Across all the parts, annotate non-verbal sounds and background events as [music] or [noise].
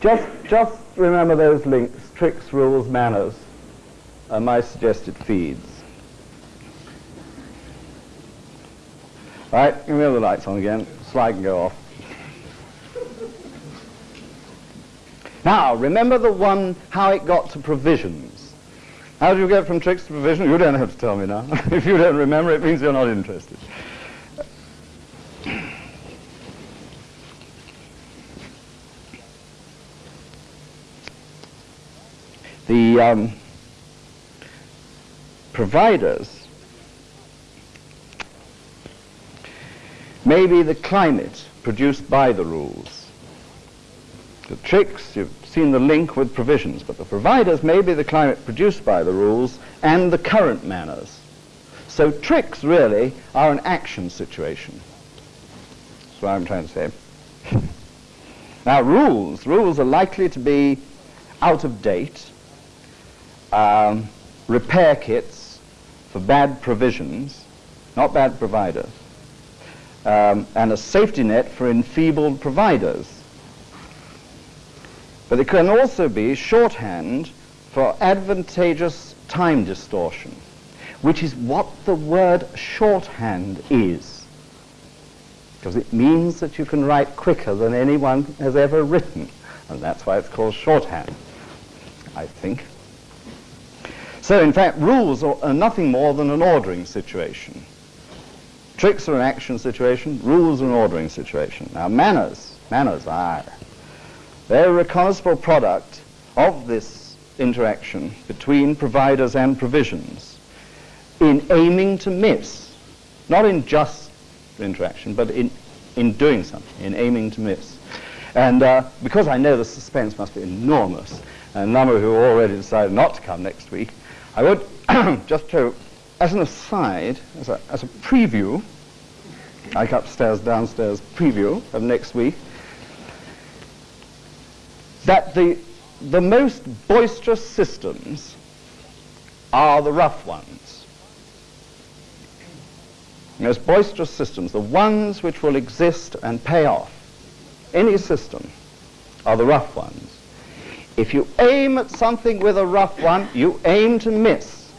just, just remember those links, tricks, rules, manners, are my suggested feeds. Right, give me all the lights on again. Slide can go off. Now, remember the one, how it got to provisions. How do you get from tricks to provisions? You don't have to tell me now. [laughs] if you don't remember, it means you're not interested. Um, providers may be the climate produced by the rules. The tricks, you've seen the link with provisions, but the providers may be the climate produced by the rules and the current manners. So tricks really are an action situation. That's what I'm trying to say. [laughs] now rules, rules are likely to be out of date, um, repair kits for bad provisions, not bad providers, um, and a safety net for enfeebled providers. But it can also be shorthand for advantageous time distortion, which is what the word shorthand is. Because it means that you can write quicker than anyone has ever written. And that's why it's called shorthand, I think. So in fact, rules are nothing more than an ordering situation. Tricks are an action situation, rules are an ordering situation. Now manners, manners are. They're a recognizable product of this interaction between providers and provisions in aiming to miss, not in just interaction, but in, in doing something, in aiming to miss. And uh, because I know the suspense must be enormous, and a number who already decided not to come next week, I would [coughs] just to as an aside, as a, as a preview, like upstairs, downstairs preview of next week, that the, the most boisterous systems are the rough ones. The most boisterous systems, the ones which will exist and pay off, any system, are the rough ones. If you aim at something with a rough one, you aim to miss.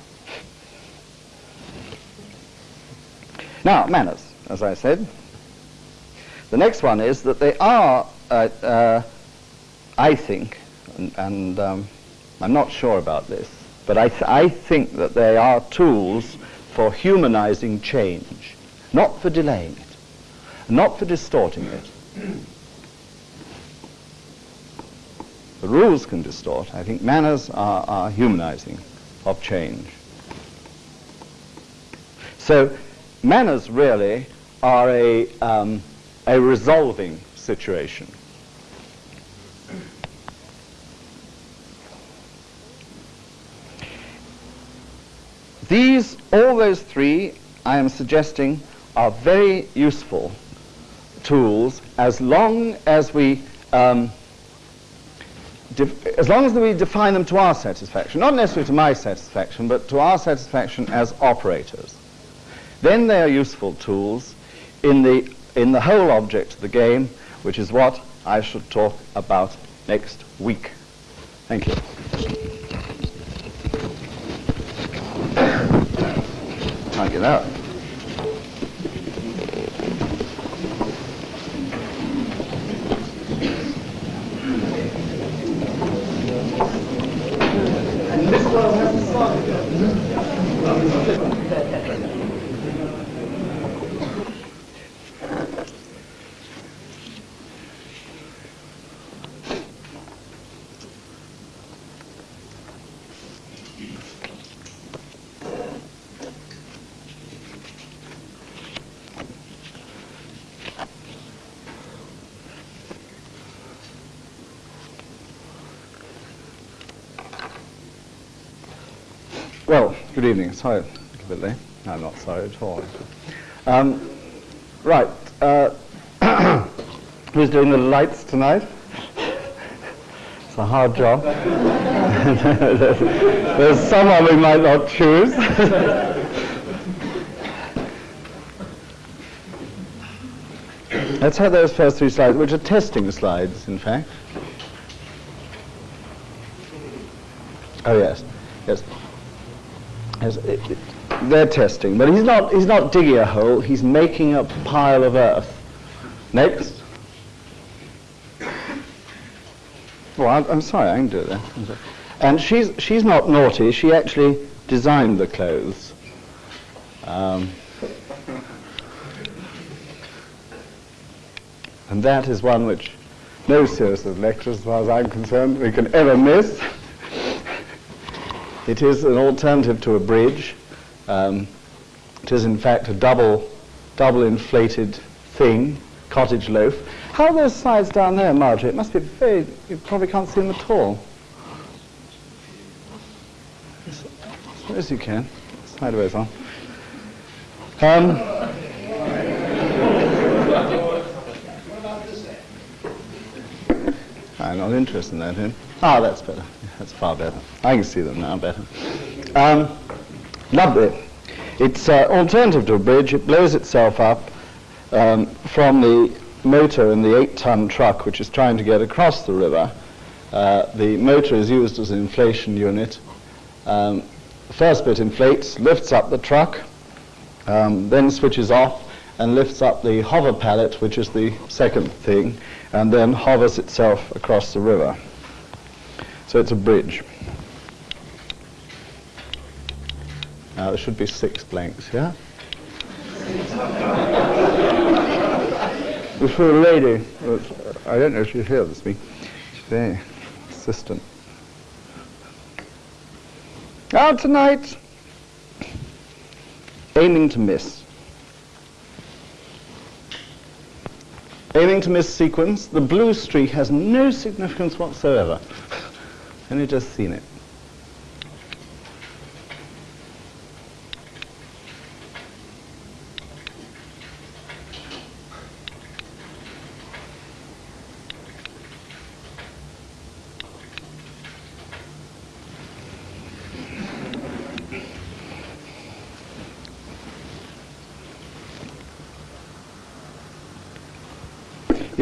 Now, manners, as I said. The next one is that they are, uh, uh, I think, and, and um, I'm not sure about this, but I, th I think that they are tools for humanizing change, not for delaying it, not for distorting it. The rules can distort. I think manners are, are humanizing of change. So manners really are a, um, a resolving situation. These, all those three, I am suggesting, are very useful tools as long as we um, as long as we define them to our satisfaction, not necessarily to my satisfaction, but to our satisfaction as operators. Then they are useful tools in the, in the whole object of the game, which is what I shall talk about next week. Thank you. Can't get out. Well, good evening. Sorry, a little bit late. No, I'm not sorry at all. Um, right. Uh, [coughs] who's doing the lights tonight? It's a hard job. [laughs] There's someone we might not choose. [laughs] Let's have those first three slides, which are testing slides, in fact. Oh yes. yes it, it, they're testing, but he's not. He's not digging a hole. He's making a pile of earth. Next. Well, I'm, I'm sorry, I can do that. And she's she's not naughty. She actually designed the clothes. Um, and that is one which no series of lectures, as far as I'm concerned, we can ever miss. it is an alternative to a bridge. Um, it is in fact a double, double inflated thing, cottage loaf. How are those sides down there, Marjorie? It must be very, you probably can't see them at all. As, you can, sideways on. Um, I'm not interested in that. Him. Ah, that's better. That's far better. I can see them now better. Um, lovely. It's uh, alternative to a bridge. It blows itself up um, from the motor in the eight-ton truck which is trying to get across the river. Uh, the motor is used as an inflation unit. Um, the first bit inflates, lifts up the truck, um, then switches off and lifts up the hover pallet, which is the second thing, and then hovers itself across the river. So it's a bridge. Now there should be six blanks, yeah? [laughs] This a lady, I don't know if she's here this week. She's insistent. Now tonight, aiming to miss. Aiming to miss sequence, the blue streak has no significance whatsoever. [laughs] Only just seen it.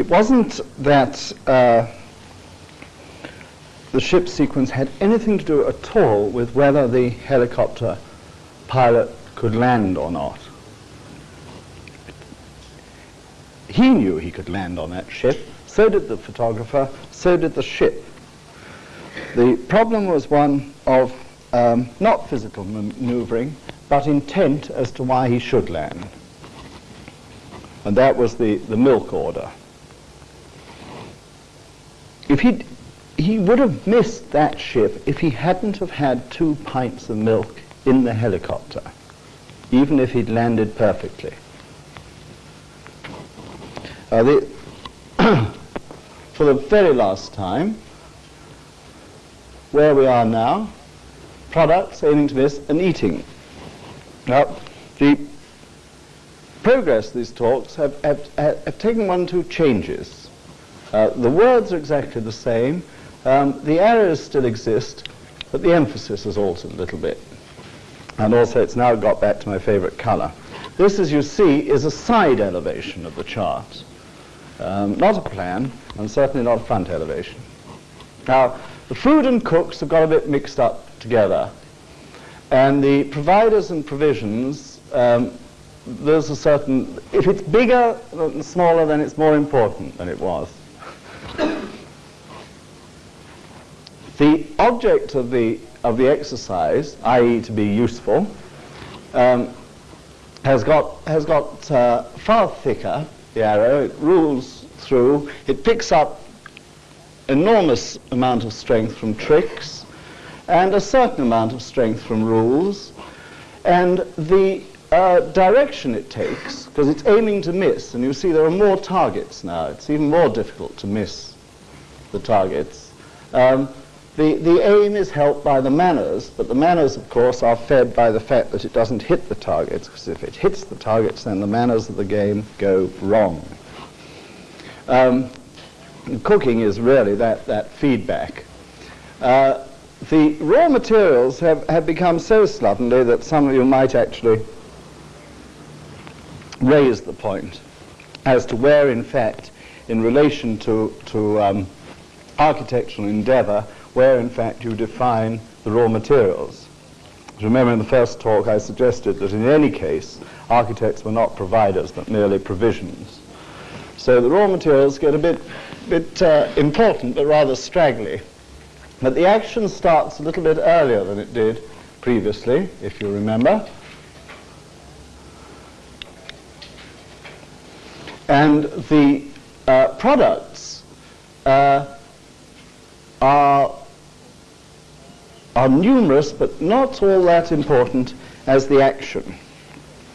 It wasn't that uh, the ship sequence had anything to do at all with whether the helicopter pilot could land or not. He knew he could land on that ship, so did the photographer, so did the ship. The problem was one of um, not physical maneuvering, but intent as to why he should land. And that was the, the milk order. If he he would have missed that ship if he hadn't have had two pints of milk in the helicopter, even if he'd landed perfectly. Uh, the [coughs] for the very last time, where we are now, products aiming to miss and eating. Now, the progress of these talks have, have, have taken one or two changes. Uh, the words are exactly the same. Um, the areas still exist, but the emphasis has altered a little bit. And also it's now got back to my favorite color. This, as you see, is a side elevation of the chart. Um, not a plan, and certainly not a front elevation. Now, the food and cooks have got a bit mixed up together. And the providers and provisions, um, there's a certain, if it's bigger than smaller, then it's more important than it was. The object of the, of the exercise, i.e. to be useful, um, has got, has got uh, far thicker, the arrow, it rules through, it picks up enormous amount of strength from tricks and a certain amount of strength from rules and the uh, direction it takes, because it's aiming to miss, and you see there are more targets now, it's even more difficult to miss the targets. Um, the, the aim is helped by the manners, but the manners, of course, are fed by the fact that it doesn't hit the targets, because if it hits the targets, then the manners of the game go wrong. Um, cooking is really that, that feedback. Uh, the raw materials have, have become so slovenly that some of you might actually raise the point as to where, in fact, in relation to, to um, architectural endeavor, where in fact you define the raw materials. Remember in the first talk I suggested that in any case architects were not providers but merely provisions. So the raw materials get a bit, bit uh, important but rather straggly. But the action starts a little bit earlier than it did previously, if you remember. And the uh, products uh, are, are numerous but not all that important as the action.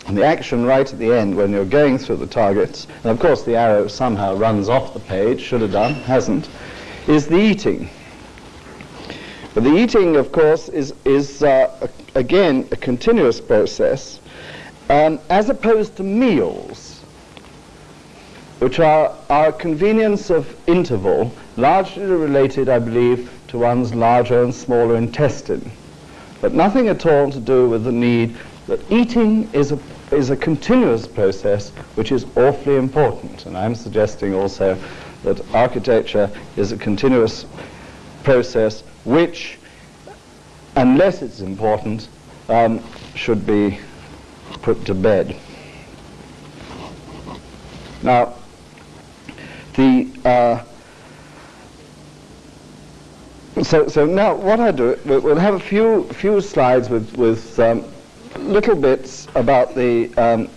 And the action right at the end when you're going through the targets, and of course the arrow somehow runs off the page, should have done, hasn't, is the eating. But the eating, of course, is, is uh, a, again a continuous process, um, as opposed to meals, which are, are a convenience of interval, largely related, I believe, to one's larger and smaller intestine, but nothing at all to do with the need that eating is a, is a continuous process which is awfully important. And I'm suggesting also that architecture is a continuous process which, unless it's important, um, should be put to bed. Now, the uh, so so now what I do we'll have a few few slides with with um, little bits about the um,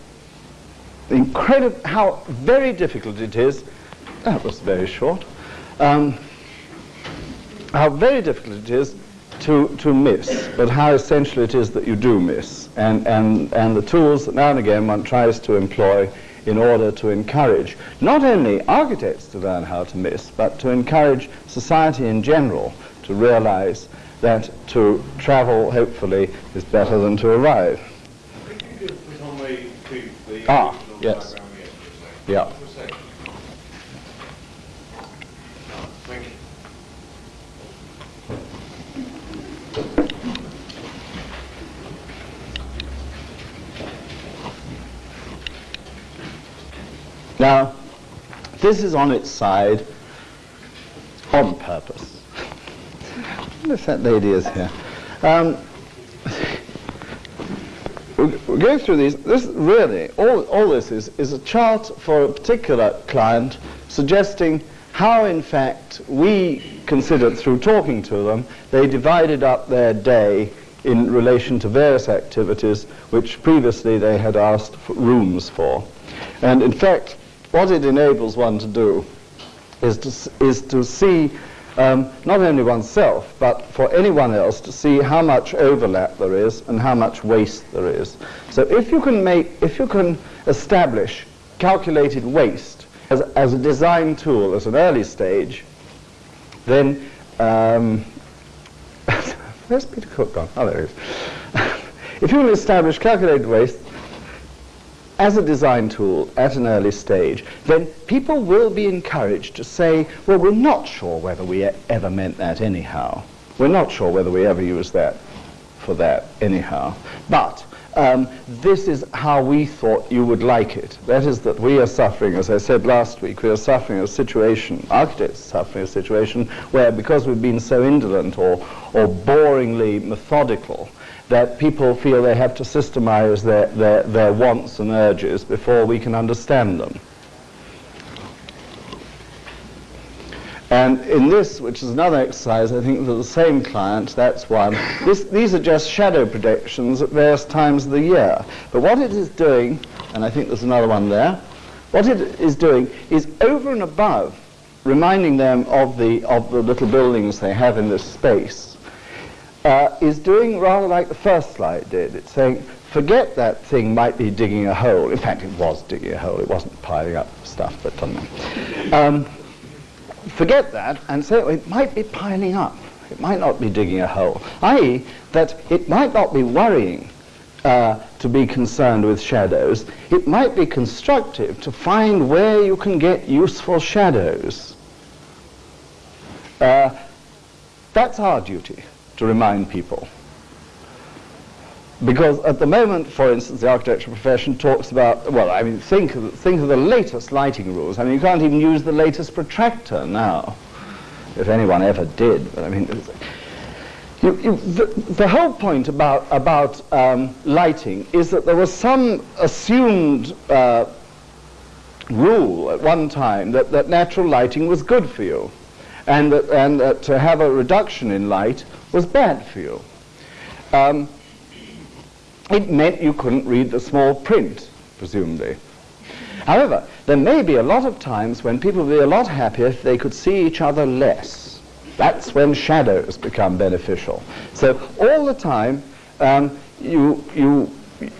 incredible how very difficult it is. That was very short. Um, how very difficult it is to, to miss, but how essential it is that you do miss, and, and, and the tools that now and again one tries to employ in order to encourage not only architects to learn how to miss, but to encourage society in general to realize that to travel, hopefully, is better than to arrive. ah, yes. Yeah. Now, this is on its side on purpose. If that lady is here. Um, we'll go through these. This really, all, all this is, is a chart for a particular client suggesting how, in fact, we considered through talking to them, they divided up their day in relation to various activities which previously they had asked for rooms for. And in fact, what it enables one to do is to, is to see um, not only oneself, but for anyone else to see how much overlap there is and how much waste there is. So if you can make, if you can establish calculated waste as, as a design tool at an early stage, then um, [laughs] where's Peter Cook gone? Oh, there he is. [laughs] if you can establish calculated waste as a design tool at an early stage, then people will be encouraged to say, well, we're not sure whether we ever meant that anyhow. We're not sure whether we ever used that for that anyhow. But um, this is how we thought you would like it. That is that we are suffering, as I said last week, we are suffering a situation, architects are suffering a situation where because we've been so indolent or, or boringly methodical, that people feel they have to systemize their, their, their wants and urges before we can understand them. And in this, which is another exercise, I think for the same client, that's one. This, these are just shadow predictions at various times of the year. But what it is doing, and I think there's another one there, what it is doing is over and above reminding them of the, of the little buildings they have in this space, uh, is doing rather like the first slide did. It's saying, forget that thing might be digging a hole. In fact, it was digging a hole. It wasn't piling up stuff, but um, forget that and say, well, it might be piling up. It might not be digging a hole, i.e., that it might not be worrying uh, to be concerned with shadows. It might be constructive to find where you can get useful shadows. Uh, that's our duty to remind people. Because at the moment, for instance, the architectural profession talks about, well, I mean, think of, think of the latest lighting rules. I mean, you can't even use the latest protractor now, if anyone ever did. But I mean, You, you, the, the, whole point about, about um, lighting is that there was some assumed uh, rule at one time that, that natural lighting was good for you and that, and that to have a reduction in light was bad for you. Um, it meant you couldn't read the small print, presumably. However, there may be a lot of times when people would be a lot happier if they could see each other less. That's when shadows become beneficial. So all the time, um, you, you,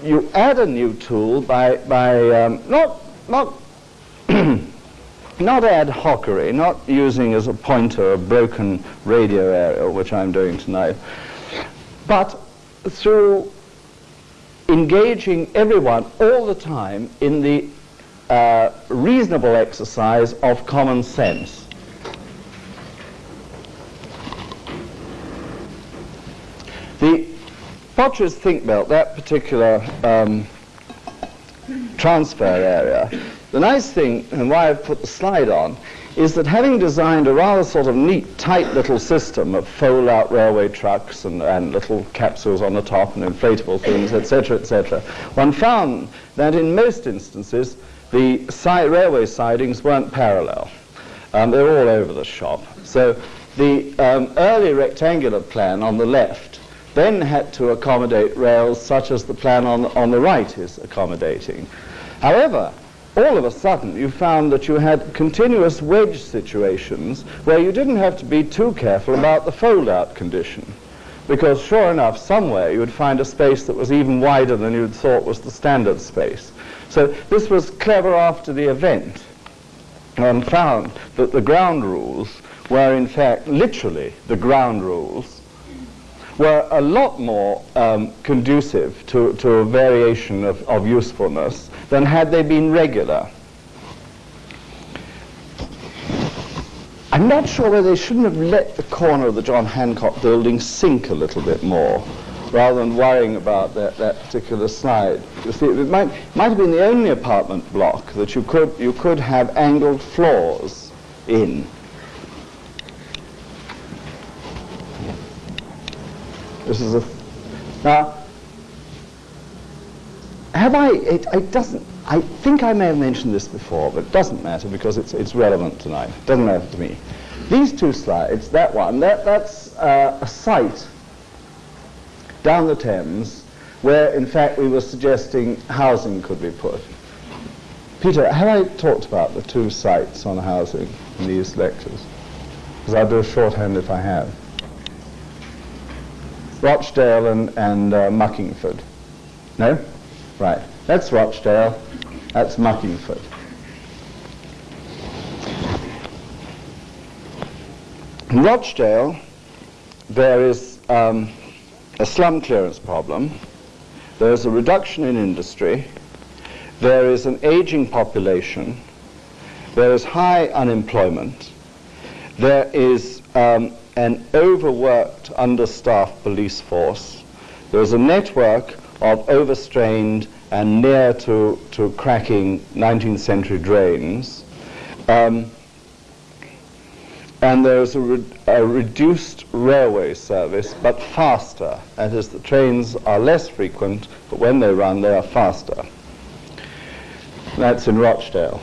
you add a new tool by, by um, not, not [clears throat] not ad hocery, not using as a pointer a broken radio aerial, which I'm doing tonight, but through engaging everyone all the time in the uh, reasonable exercise of common sense. The Potteries Thinkbelt, that particular um, transfer area, the nice thing, and why I've put the slide on, is that having designed a rather sort of neat, tight little system of fold-out railway trucks and, and little capsules on the top and inflatable things, etc., etc., one found that in most instances the si railway sidings weren't parallel. Um, they're all over the shop. So the um, early rectangular plan on the left then had to accommodate rails such as the plan on, on the right is accommodating. However, all of a sudden you found that you had continuous wedge situations where you didn't have to be too careful about the fold-out condition. Because sure enough, somewhere you would find a space that was even wider than you'd thought was the standard space. So this was clever after the event and found that the ground rules were in fact literally the ground rules were a lot more um, conducive to, to a variation of, of usefulness than had they been regular. I'm not sure whether they shouldn't have let the corner of the John Hancock building sink a little bit more rather than worrying about that, that particular slide. You see, it might, might have been the only apartment block that you could, you could have angled floors in. This is a... Now, have I, it, it, doesn't, I think I may have mentioned this before, but it doesn't matter because it's, it's relevant tonight. It doesn't matter to me. These two slides, that one, that, that's uh, a site down the Thames where, in fact, we were suggesting housing could be put. Peter, have I talked about the two sites on housing in these lectures? Because I'll do a shorthand if I have. Rochdale and, and uh, Muckingford. No? Right. That's Rochdale. That's Muckingford. In Rochdale, there is um, a slum clearance problem. There is a reduction in industry. There is an aging population. There is high unemployment. There is um, an overworked, understaffed police force. There is a network of overstrained and near to, to cracking 19th century drains. Um, and there's a, re a, reduced railway service, but faster. That is, the trains are less frequent, but when they run, they are faster. That's in Rochdale.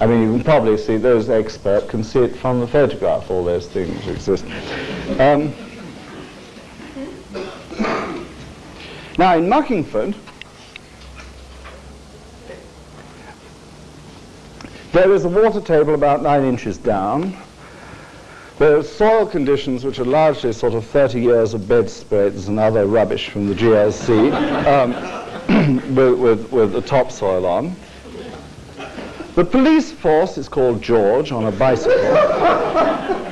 I mean, you can probably see, those experts can see it from the photograph, all those things exist. Um, now, in Muckingford, there is a water table about nine inches down. There are soil conditions which are largely sort of 30 years of bedspreads and other rubbish from the GLC um, [coughs] with, with, with the topsoil on. The police force is called George on a bicycle. [laughs] uh,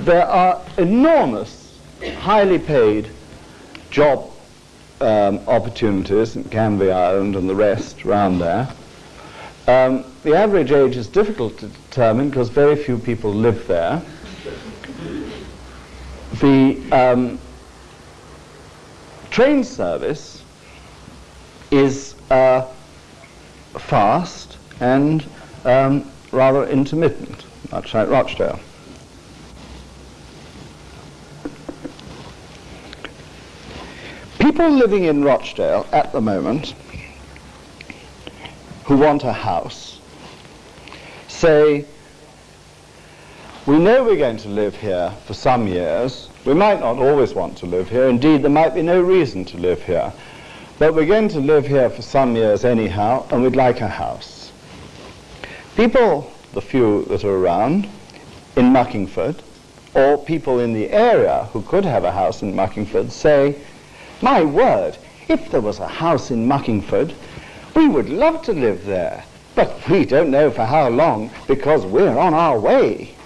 there are enormous, highly paid job um, opportunities in Canvey Island and the rest around there. Um, the average age is difficult to determine because very few people live there. The um, train service is uh, fast and um, rather intermittent, much like Rochdale. People living in Rochdale at the moment who want a house say, we know we're going to live here for some years. We might not always want to live here. Indeed, there might be no reason to live here. But we're going to live here for some years anyhow, and we'd like a house. People, the few that are around, in Muckingford, or people in the area who could have a house in Muckingford, say, my word, if there was a house in Muckingford, we would love to live there. But we don't know for how long because we're on our way.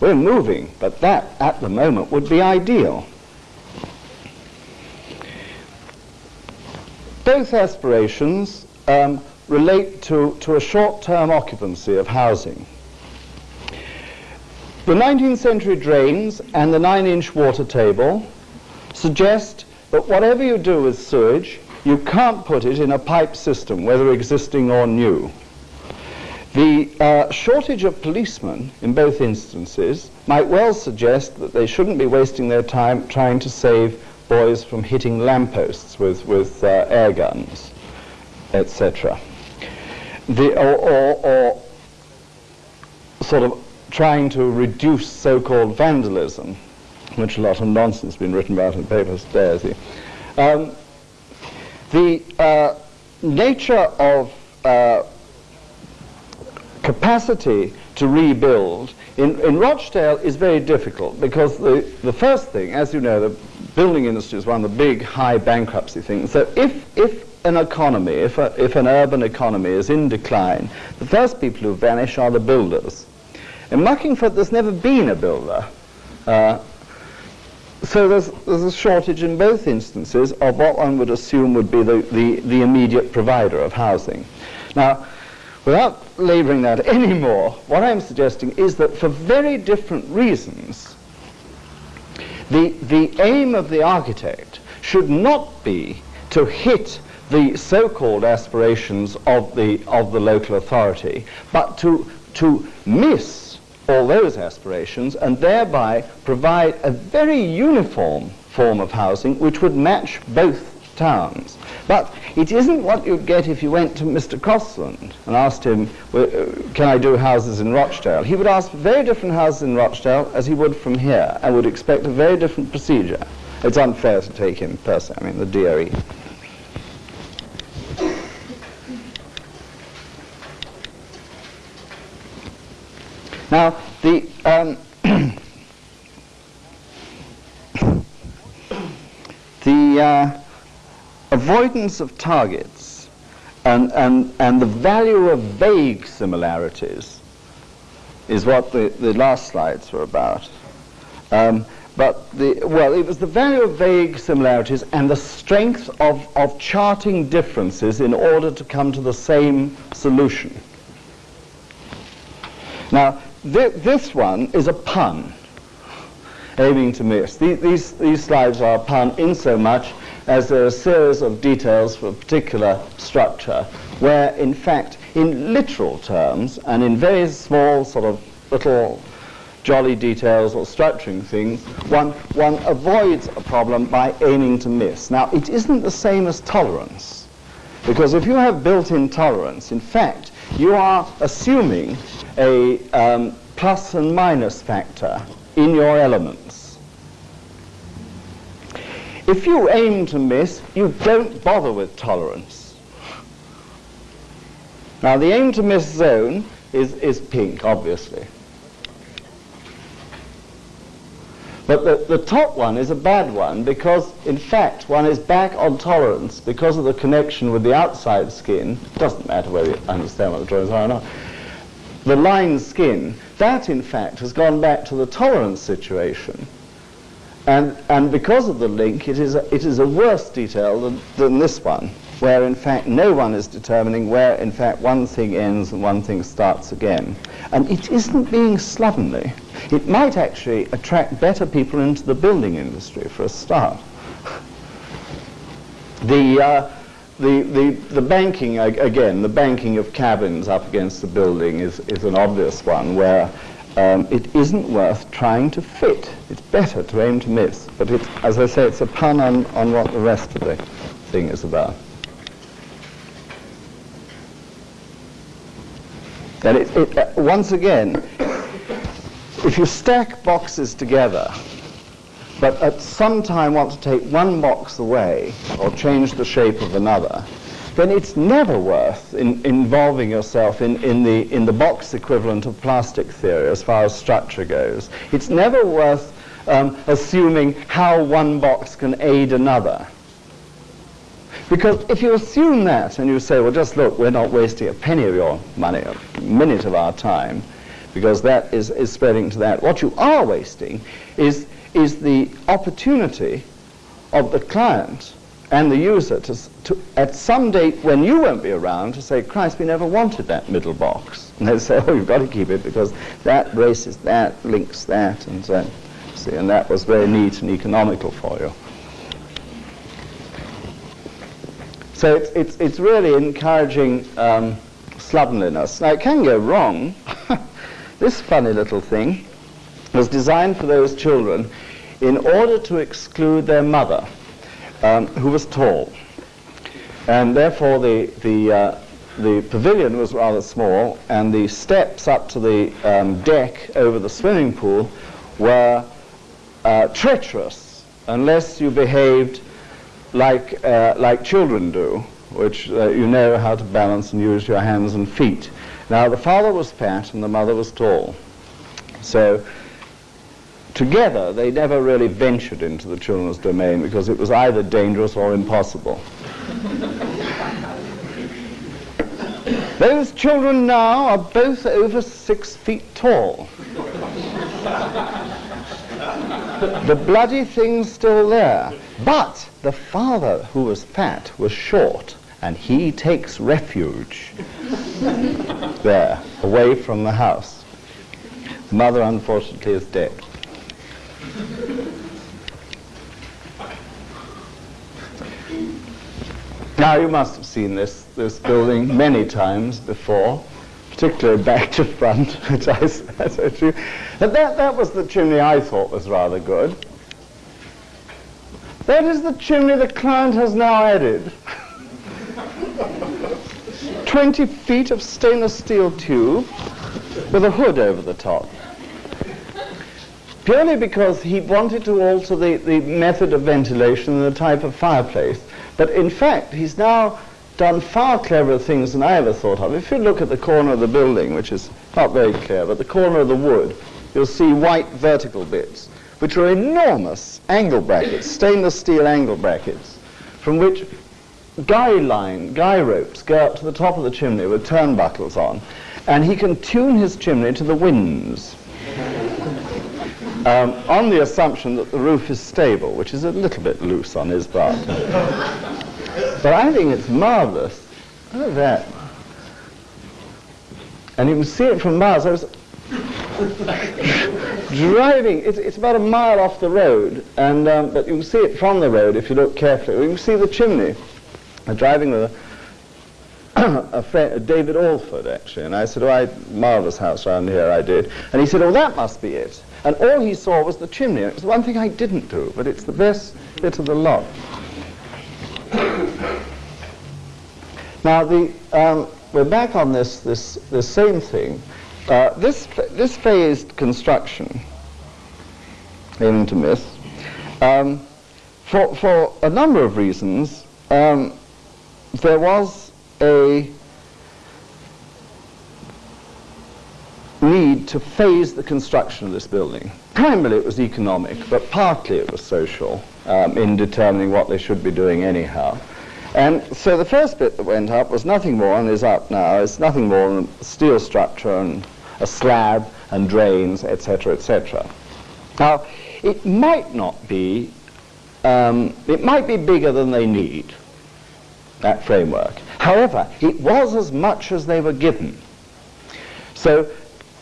We're moving, but that at the moment would be ideal. Both aspirations um, relate to, to a short-term occupancy of housing. The 19th century drains and the 9-inch water table suggest that whatever you do with sewage, you can't put it in a pipe system, whether existing or new. The uh, shortage of policemen in both instances might well suggest that they shouldn't be wasting their time trying to save boys from hitting lampposts with, with uh, air guns, etc. Or, or, or sort of trying to reduce so-called vandalism, which a lot of nonsense has been written about in papers today. Um, the uh, nature of uh, capacity to rebuild in, in Rochdale is very difficult because the, the first thing, as you know, the building industry is one of the big high bankruptcy things. So if, if an economy, if, a, if an urban economy is in decline, the first people who vanish are the builders. In Muckingford, there's never been a builder. Uh, so there's, there's a shortage in both instances of what one would assume would be the, the, the immediate provider of housing. Now, Without labouring that [laughs] anymore, what I'm suggesting is that for very different reasons, the, the aim of the architect should not be to hit the so-called aspirations of the, of the local authority, but to, to miss all those aspirations and thereby provide a very uniform form of housing which would match both towns. But it isn't what you'd get if you went to Mr. Crosland and asked him, uh, can I do houses in Rochdale? He would ask very different houses in Rochdale as he would from here and would expect a very different procedure. It's unfair to take him personally, I mean the DOE. Now, the um, [coughs] the uh, avoidance of targets and, and, and the value of vague similarities is what the, the last slides were about. Um, but the, well, it was the value of vague similarities and the strength of, of charting differences in order to come to the same solution. Now, th this one is a pun, aiming to miss. The, these, these slides are a pun in so much as there are a series of details for a particular structure where, in fact, in literal terms and in very small sort of little jolly details or structuring things, one, one avoids a problem by aiming to miss. Now, it isn't the same as tolerance, because if you have built-in tolerance, in fact, you are assuming a um, plus and minus factor in your elements. If you aim to miss, you don't bother with tolerance. Now the aim to miss zone is, is pink, obviously. But the, the top one is a bad one because, in fact, one is back on tolerance because of the connection with the outside skin. It doesn't matter whether you understand what the drawings are or not. The line skin, that, in fact, has gone back to the tolerance situation. And, and because of the link, it is, a, it is a worse detail than, than this one, where in fact no one is determining where in fact one thing ends and one thing starts again. And it isn't being slovenly. It might actually attract better people into the building industry for a start. The, uh, the, the, the banking, again, the banking of cabins up against the building is, is an obvious one where um, it isn't worth trying to fit. It's better to aim to miss. But it's, as I say, it's a pun on, on what the rest of the thing is about. And it, it, uh, once again, if you stack boxes together, but at some time want to take one box away or change the shape of another, then it's never worth in, involving yourself in, in, the, in the box equivalent of plastic theory as far as structure goes. It's never worth um, assuming how one box can aid another. Because if you assume that and you say, well, just look, we're not wasting a penny of your money, a minute of our time, because that is, is spreading to that. What you are wasting is is the opportunity of the client and the user to, to, at some date when you won't be around to say, Christ, we never wanted that middle box. [laughs] And they say, oh, you've got to keep it because that braces that, links that, and so see, and that was very neat and economical for you. So it's, it's, it's really encouraging um, slovenliness. Now, it can go wrong. [laughs] this funny little thing was designed for those children in order to exclude their mother, um, who was tall. And therefore the, the, uh, the pavilion was rather small, and the steps up to the um, deck over the swimming pool were uh, treacherous unless you behaved like, uh, like children do, which uh, you know how to balance and use your hands and feet. Now, the father was fat and the mother was tall. So together, they never really ventured into the children's domain because it was either dangerous or impossible. [laughs] Those children now are both over six feet tall. the bloody thing's still there. But the father, who was fat, was short, and he takes refuge [laughs] there, away from the house. The mother, unfortunately, is dead. Now you must have seen this, this building many times before, particularly back to front, [laughs] which I said to you. But that, that was the chimney I thought was rather good. That is the chimney the client has now added. [laughs] 20 feet of stainless steel tube with a hood over the top purely because he wanted to alter the, the method of ventilation and the type of fireplace. But in fact, he's now done far cleverer things than I ever thought of. If you look at the corner of the building, which is not very clear, but the corner of the wood, you'll see white vertical bits, which are enormous angle brackets, stainless steel angle brackets, from which guy line, guy ropes go up to the top of the chimney with turnbuckles on, and he can tune his chimney to the winds um, on the assumption that the roof is stable, which is a little bit loose on his part. but I think it's marvelous. Look at that. And you can see it from miles. I was [laughs] driving, it's, it's, about a mile off the road, and, um, but you can see it from the road if you look carefully. You can see the chimney. I'm driving with a, [coughs] a friend, David Alford, actually, and I said, oh, I, marvellous house around here, I did. And he said, oh, that must be it. And all he saw was the chimney. It was the one thing I didn't do, but it's the best bit of the lot. now, the, um, we're back on this, this, this same thing. Uh, this, this phased construction, aiming to miss, um, for, for a number of reasons, um, there was a need to phase the construction of this building. Primarily it was economic, but partly it was social um, in determining what they should be doing anyhow. And so the first bit that went up was nothing more, and is up now, it's nothing more than a steel structure and a slab and drains, etc., etc. Now, it might not be, um, it might be bigger than they need, that framework. However, it was as much as they were given. So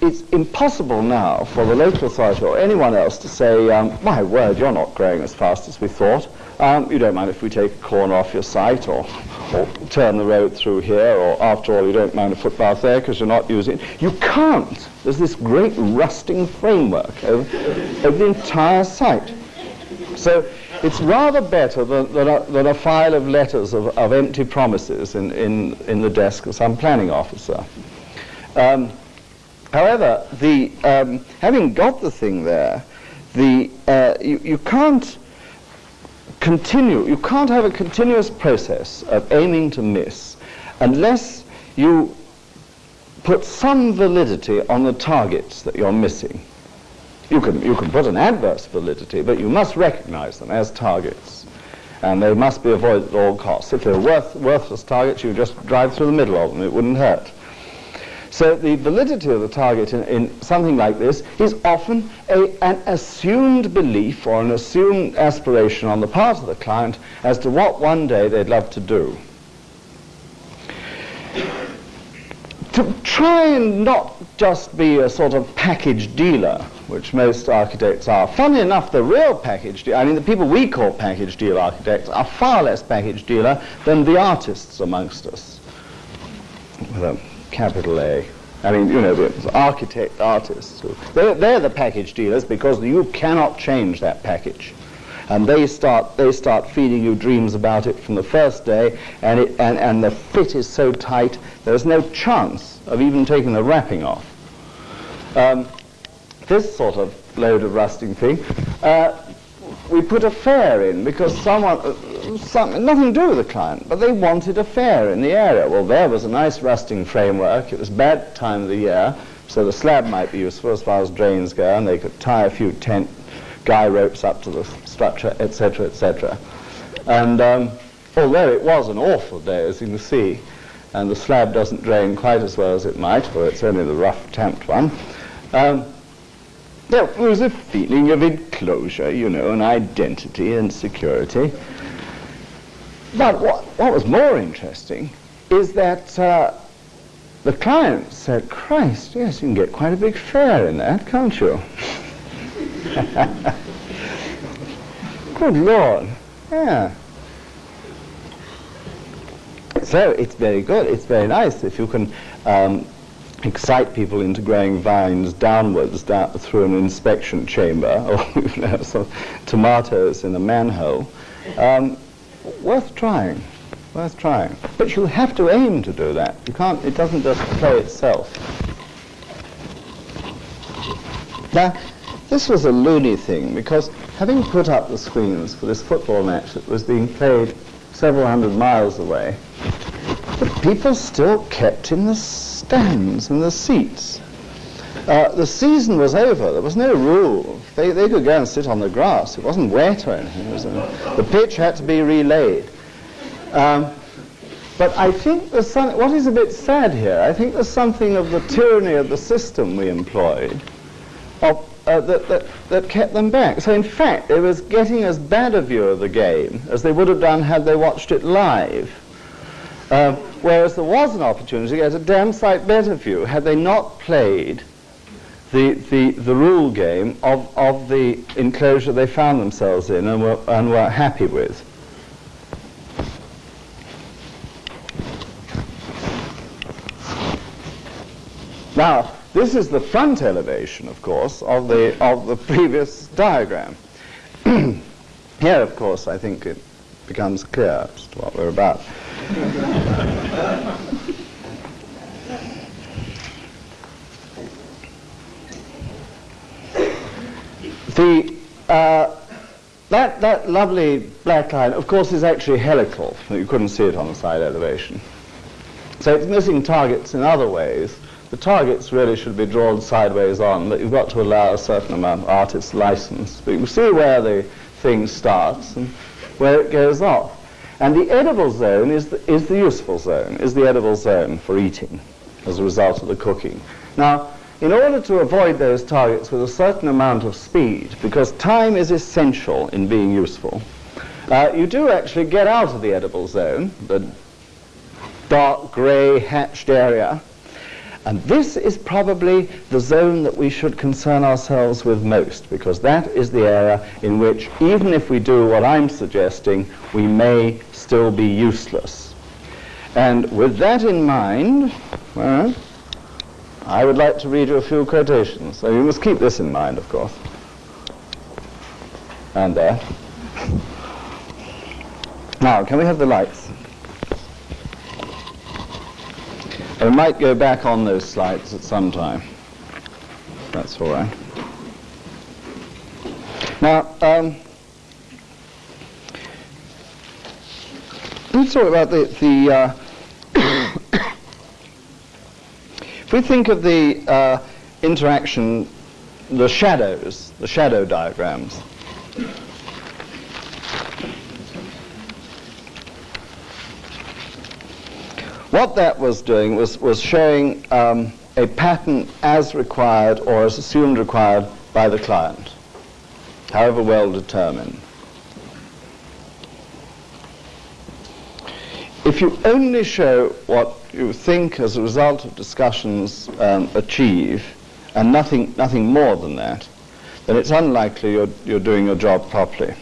it's impossible now for the local authority or anyone else to say, um, my word, you're not growing as fast as we thought. Um, you don't mind if we take a corner off your site or, or turn the road through here, or after all, you don't mind a footpath there because you're not using it. You can't. There's this great rusting framework over the entire site. So it's rather better than, than, a, than a file of letters of, of empty promises in, in, in the desk of some planning officer. Um, however, the, um, having got the thing there, the, uh, you, you can't continue, you can't have a continuous process of aiming to miss unless you put some validity on the targets that you're missing. You can, you can put an adverse validity, but you must recognize them as targets. And they must be avoided at all costs. If they're worth, worthless targets, you just drive through the middle of them. It wouldn't hurt. So the validity of the target in, in something like this is often a, an assumed belief or an assumed aspiration on the part of the client as to what one day they'd love to do. To try and not just be a sort of package dealer, which most architects are. Funny enough, the real package dealer, I mean the people we call package deal architects, are far less package dealer than the artists amongst us. Capital A. I mean, you know, the architect artists. They're, they're the package dealers because you cannot change that package and they start they start feeding you dreams about it from the first day and it and, and the fit is so tight there's no chance of even taking the wrapping off um, this sort of load of rusting thing uh, we put a fair in because someone uh, some, nothing to do with the client but they wanted a fair in the area well there was a nice rusting framework it was bad time of the year so the slab might be useful as far as drains go and they could tie a few tent guy ropes up to the structure, etc., etc. And um, although it was an awful day, as you can see, and the slab doesn't drain quite as well as it might, for it's only the rough tamped one, um, there was a feeling of enclosure, you know, and identity and security. But what, what was more interesting is that uh, the client said, Christ, yes, you can get quite a big fair in that, can't you? [laughs] Good Lord. Yeah. So it's very good. It's very nice if you can um, excite people into growing vines downwards down through an inspection chamber [laughs] or some tomatoes in a manhole. Um, worth trying. Worth trying. But you have to aim to do that. You can't. It doesn't just play itself. Now, this was a loony thing because having put up the screens for this football match that was being played several hundred miles away, the people still kept in the stands and the seats. Uh, the season was over. There was no rule. They, they could go and sit on the grass. It wasn't wet or anything. A, the pitch had to be relaid. Um, but I think there's some, what is a bit sad here, I think there's something of the tyranny of the system we employed, of uh, that, that, that kept them back. So in fact, they was getting as bad a view of the game as they would have done had they watched it live. Uh, whereas there was an opportunity to get a damn sight better view had they not played the, the, the rule game of, of the enclosure they found themselves in and were, and were happy with. Now, this is the front elevation, of course, of the, of the previous diagram. [clears throat] Here, of course, I think it becomes clear as to what we're about. The, uh, that, that lovely black line, of course, is actually helical. You couldn't see it on the side elevation. So it's missing targets in other ways the targets really should be drawn sideways on, but you've got to allow a certain amount of artist's license. But you see where the thing starts and where it goes off. And the edible zone is the, is the useful zone, is the edible zone for eating as a result of the cooking. Now, in order to avoid those targets with a certain amount of speed, because time is essential in being useful, uh, you do actually get out of the edible zone, the dark grey hatched area, and this is probably the zone that we should concern ourselves with most, because that is the area in which, even if we do what I'm suggesting, we may still be useless. And with that in mind, well, I would like to read you a few quotations. So you must keep this in mind, of course. And there. Now, can we have the lights? I might go back on those slides at some time. That's all right. Now, um, talk about the, the uh, [coughs] if we think of the uh, interaction, the shadows, the shadow diagrams, what that was doing was, was showing um, a pattern as required or as assumed required by the client, however well determined. If you only show what you think as a result of discussions um, achieve, and nothing, nothing more than that, then it's unlikely you're, you're doing your job properly.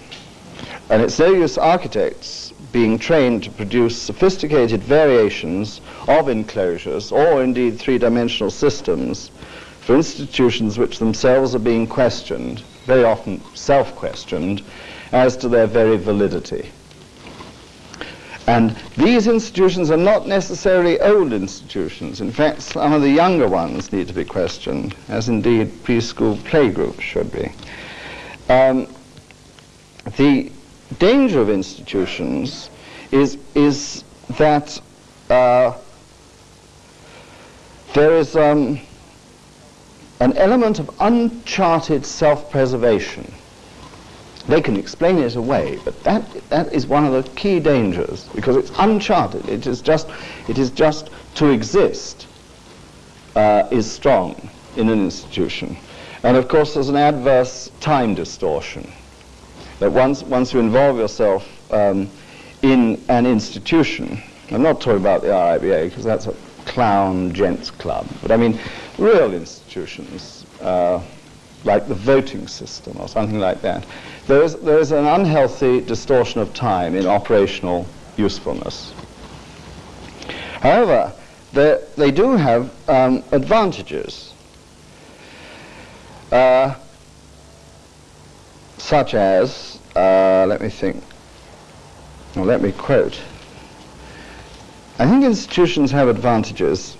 And it's no use architects being trained to produce sophisticated variations of enclosures or indeed three-dimensional systems for institutions which themselves are being questioned, very often self-questioned, as to their very validity. And these institutions are not necessarily old institutions. In fact, some of the younger ones need to be questioned, as indeed preschool playgroups should be. Um, the danger of institutions is, is that uh, there is um, an element of uncharted self-preservation they can explain it away, but that, that is one of the key dangers because it's uncharted. It is just, it is just to exist uh, is strong in an institution. And of course, there's an adverse time distortion. That once, once you involve yourself um, in an institution, I'm not talking about the RIBA because that's a clown gents club, but I mean real institutions uh, like the voting system or something like that there is, there is an unhealthy distortion of time in operational usefulness. However, they they do have um, advantages, uh, such as, uh, let me think, well, let me quote. I think institutions have advantages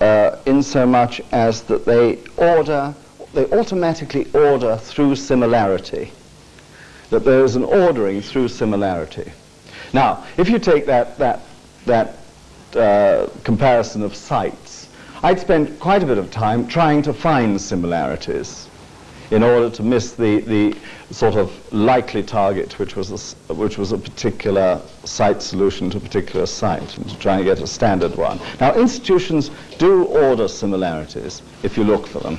uh, in so much as that they order, they automatically order through similarity that there is an ordering through similarity. Now, if you take that, that, that uh, comparison of sites, I'd spend quite a bit of time trying to find similarities in order to miss the, the sort of likely target, which was, a, which was a particular site solution to a particular site, and to try and get a standard one. Now, institutions do order similarities if you look for them.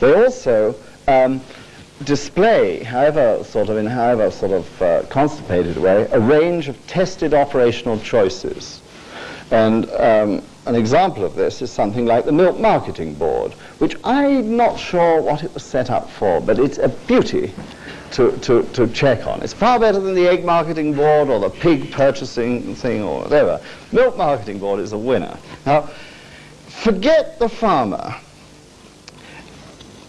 They also um, display, however sort of in however sort of uh, constipated way, a range of tested operational choices. And um, an example of this is something like the Milk Marketing Board, which I'm not sure what it was set up for, but it's a beauty to, to, to check on. It's far better than the Egg Marketing Board or the Pig Purchasing thing or whatever. Milk Marketing Board is a winner. Now, forget the farmer.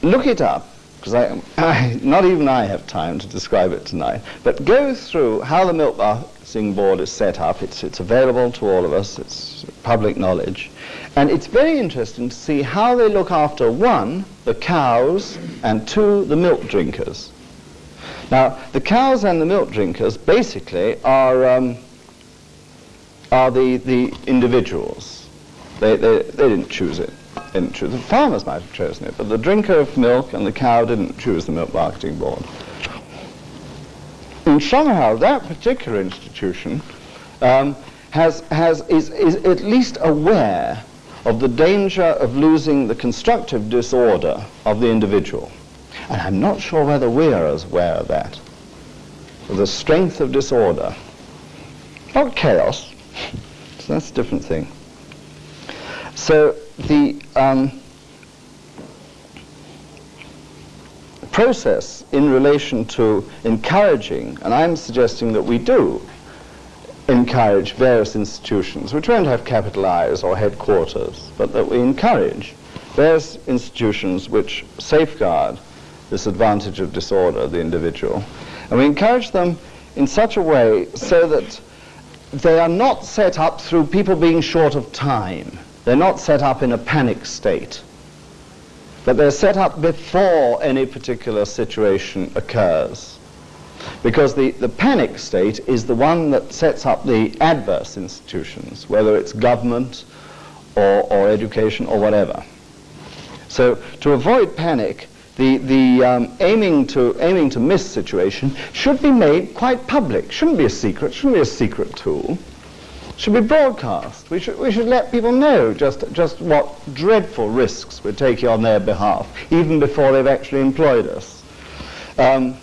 Look it up because I, I, not even I have time to describe it tonight, but go through how the milk marketing board is set up. It's, it's available to all of us. It's public knowledge. And it's very interesting to see how they look after, one, the cows, and two, the milk drinkers. Now, the cows and the milk drinkers basically are, um, are the, the individuals. They, they, they didn't choose it didn't choose. The farmers might have chosen it, but the drinker of milk and the cow didn't choose the milk marketing board. And somehow that particular institution um, has, has, is, is at least aware of the danger of losing the constructive disorder of the individual. And I'm not sure whether we are as aware of that. The strength of disorder. Not chaos. So [laughs] that's a different thing. So the um, process in relation to encouraging, and I'm suggesting that we do, encourage various institutions, which won't have capital or headquarters, but that we encourage various institutions which safeguard this advantage of disorder, the individual. And we encourage them in such a way so that they are not set up through people being short of time. They're not set up in a panic state. But they're set up before any particular situation occurs. Because the, the panic state is the one that sets up the adverse institutions, whether it's government or, or education or whatever. So to avoid panic, the, the um, aiming, to, aiming to miss situation should be made quite public. Shouldn't be a secret, shouldn't be a secret tool. Should be broadcast. We should, we should let people know just, just what dreadful risks we're taking on their behalf, even before they've actually employed us. Um,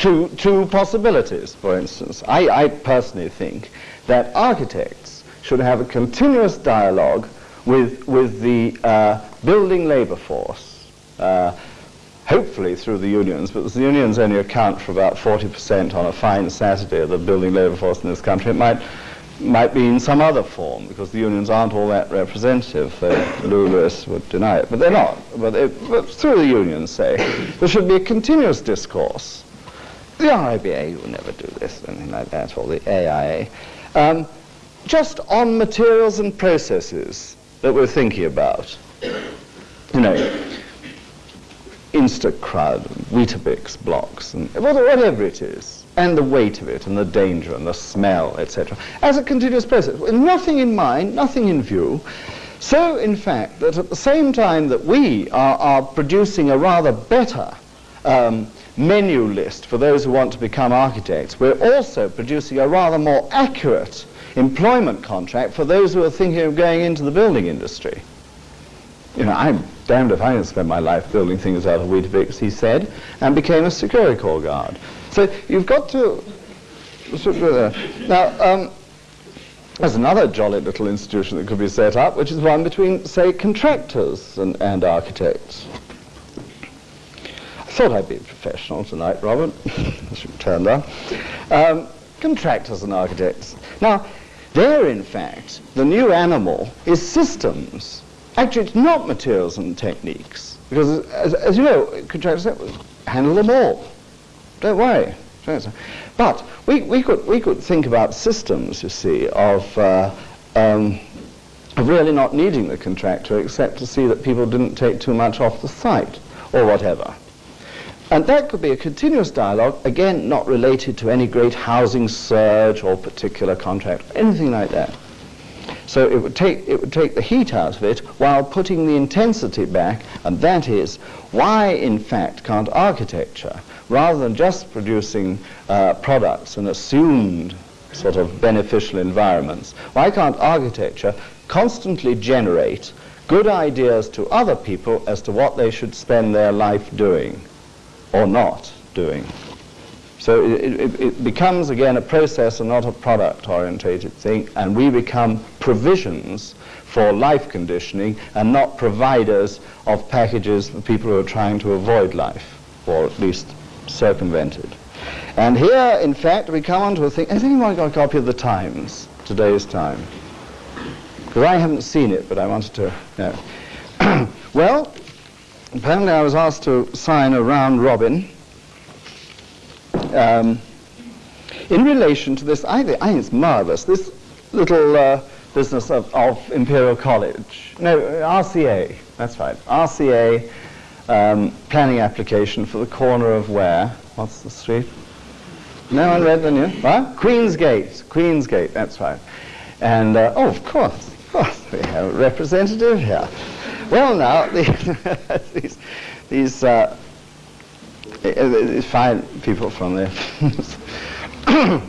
two, two possibilities, for instance. I, I personally think that architects should have a continuous dialogue with, with the uh, building labor force, uh, hopefully through the unions, but the unions only account for about 40% on a fine Saturday of the building labor force in this country. It might, might be in some other form, because the unions aren't all that representative. Lou Lewis would deny it, but they're not. But, but through the unions, say, there should be a continuous discourse the RIBA will never do this, anything like that, or the AIA. Um, just on materials and processes that we're thinking about. You know, Instacrud, Weetabix blocks, and whatever it is, and the weight of it, and the danger, and the smell, etc., as a continuous process, with nothing in mind, nothing in view. So, in fact, that at the same time that we are, are producing a rather better um, menu list for those who want to become architects, we're also producing a rather more accurate employment contract for those who are thinking of going into the building industry. You know, I'm damned if I can spend my life building things out of Weetabix, he said, and became a security corps guard. So you've got to... Now, um, there's another jolly little institution that could be set up, which is one between, say, contractors and, and architects I thought I'd be professional tonight, Robert, [laughs] as you turned out. Um, contractors and architects. Now, there, in fact, the new animal is systems. Actually, it's not materials and techniques. Because, as, as you know, contractors handle them all. Don't worry. But we, we, could, we could think about systems, you see, of, uh, um, of really not needing the contractor except to see that people didn't take too much off the site or whatever. And that could be a continuous dialogue, again, not related to any great housing surge or particular contract, anything like that. So it would, take, it would take the heat out of it while putting the intensity back, and that is why, in fact, can't architecture, rather than just producing uh, products and assumed sort of beneficial environments, why can't architecture constantly generate good ideas to other people as to what they should spend their life doing? or not doing. So it, it, it, becomes, again, a process and not a product-orientated thing, and we become provisions for life conditioning and not providers of packages for people who are trying to avoid life, or at least circumvent it. And here, in fact, we come on to a thing. Has anyone got a copy of the Times, today's Time? Because I haven't seen it, but I wanted to know. [clears throat] well, apparently I was asked to sign a round robin um, in relation to this, I think, it's marvelous, this little uh, business of, of, Imperial College. No, RCA, that's right, RCA um, planning application for the corner of where? What's the street? No one read the news? What? Queensgate, Queensgate, that's right. And, uh, oh, of course, of course, we have a representative here. Well, now, [laughs] the, these, these, uh, fine people from the [coughs]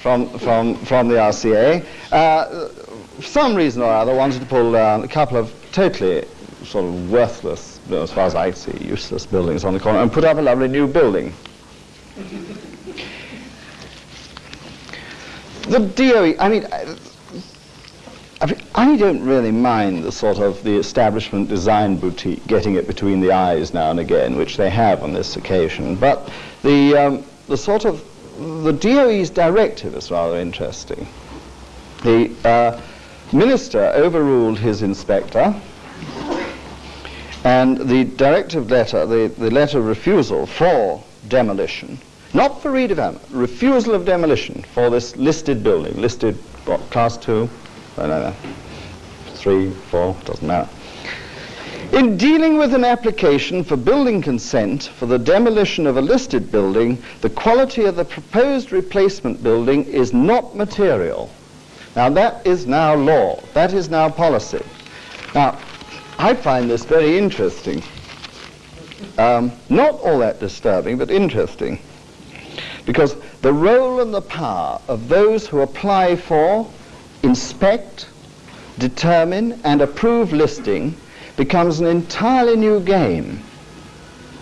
from from from the RCA, uh, for some reason or other, wanted to pull down a couple of totally sort of worthless, as far as I see, useless buildings on the corner and put up a lovely new building. the DOE, I mean, I don't really mind the sort of the establishment design boutique getting it between the eyes now and again, which they have on this occasion. But the, um, the sort of the DOE's directive is rather interesting. The uh, minister overruled his inspector, and the directive letter, the, the letter of refusal for demolition, not for redevelopment, refusal of demolition for this listed building, listed what, class two, three, four, doesn't matter. In dealing with an application for building consent for the demolition of a listed building, the quality of the proposed replacement building is not material. Now that is now law. That is now policy. Now, I find this very interesting. Um, not all that disturbing, but interesting. Because the role and the power of those who apply for, inspect, determine, and approve listing becomes an entirely new game.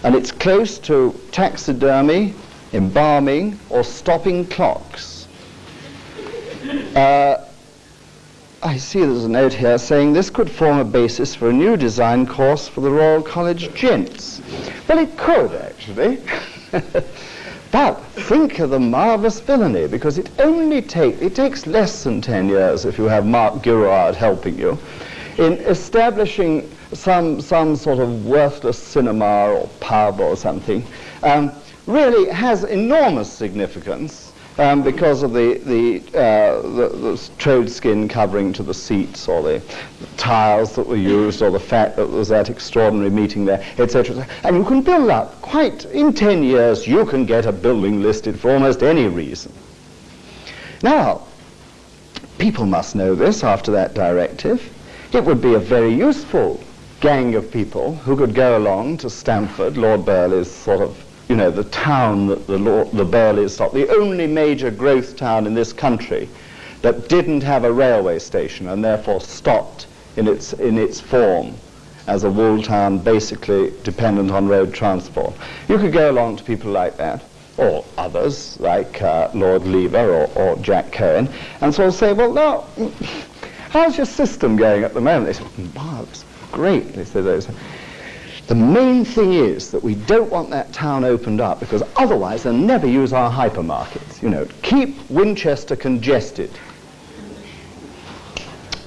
And it's close to taxidermy, embalming, or stopping clocks. Uh, I see there's a note here saying this could form a basis for a new design course for the Royal College Gents. Well, it could, actually. [laughs] but think of the marvellous villainy, because it only take, it takes less than 10 years if you have Mark Girouard helping you in establishing some, some sort of worthless cinema or pub or something, um, really has enormous significance um, because of the, the, uh, the, the trode skin covering to the seats or the, the, tiles that were used or the fact that there was that extraordinary meeting there, etc. And you can build up quite, in 10 years, you can get a building listed for almost any reason. Now, people must know this after that directive. It would be a very useful gang of people who could go along to Stamford, Lord Burghley's sort of, you know, the town that the, Lord, the Burghleys stopped, the only major growth town in this country that didn't have a railway station and therefore stopped in its, in its form as a wool town basically dependent on road transport. You could go along to people like that, or others like uh, Lord Lever or, or Jack Cohen, and sort of say, well, now, how's your system going at the moment? They say, marvellous great, they say. The main thing is that we don't want that town opened up because otherwise they'll never use our hypermarkets. You know, keep Winchester congested.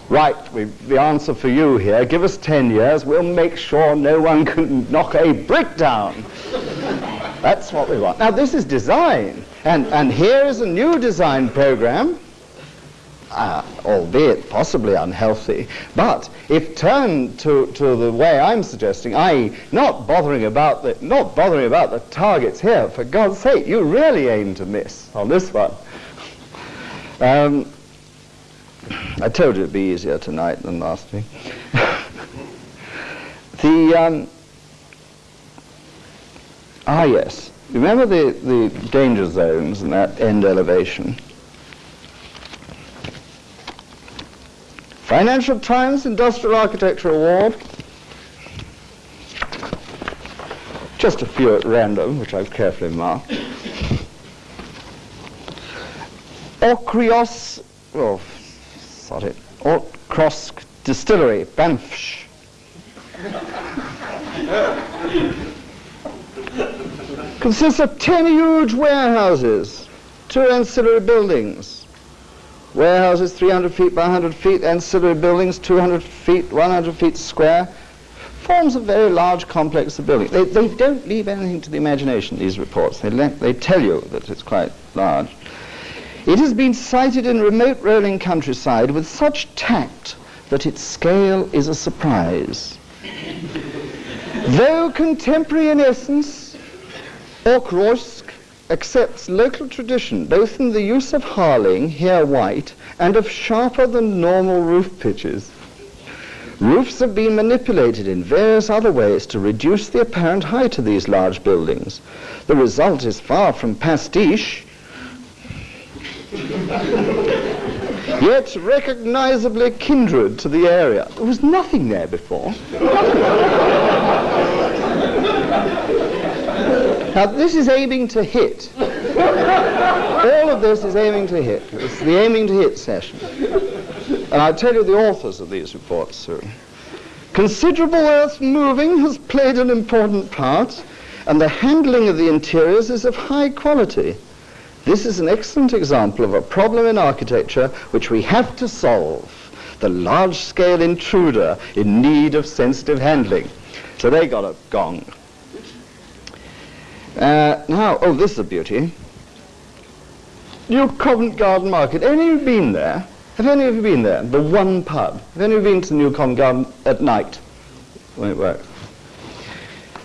Right, the answer for you here, give us 10 years, we'll make sure no one can knock a brick down. That's what we want. Now this is design, and, and here is a new design program uh, albeit possibly unhealthy, but if turned to, to the way I'm suggesting, i.e., not bothering about the not bothering about the targets here, for God's sake, you really aim to miss on this one. Um, I told you it'd be easier tonight than last week. [laughs] the um, ah yes, remember the the danger zones and that end elevation. Financial Times Industrial Architecture Award. Just a few at random, which I've carefully marked. Okrios, oh, sorry, Auchroisk Distillery, Banffsh. Consists of 10 huge warehouses, two ancillary buildings, warehouses 300 feet by 100 feet, ancillary buildings 200 feet, 100 feet square, forms a very large complex of buildings. They, they don't leave anything to the imagination, these reports. They, they tell you that it's quite large. It has been sited in remote rolling countryside with such tact that its scale is a surprise. [laughs] Though contemporary in essence, Okros accepts local tradition, both in the use of harling, here white, and of sharper than normal roof pitches. Roofs have been manipulated in various other ways to reduce the apparent height of these large buildings. The result is far from pastiche, yet recognizably kindred to the area. There was nothing there before. Now, this is aiming to hit. All of this is aiming to hit. It's the aiming to hit session. And I'll tell you the authors of these reports soon. Considerable earth moving has played an important part, and the handling of the interiors is of high quality. This is an excellent example of a problem in architecture which we have to solve. The large-scale intruder in need of sensitive handling. So they got a gong. Uh, now, oh, this is a beauty. New Covent Garden Market. Any of you been there? Have any of you been there? The one pub. Have any of you been to the New Covent Garden at night when it works?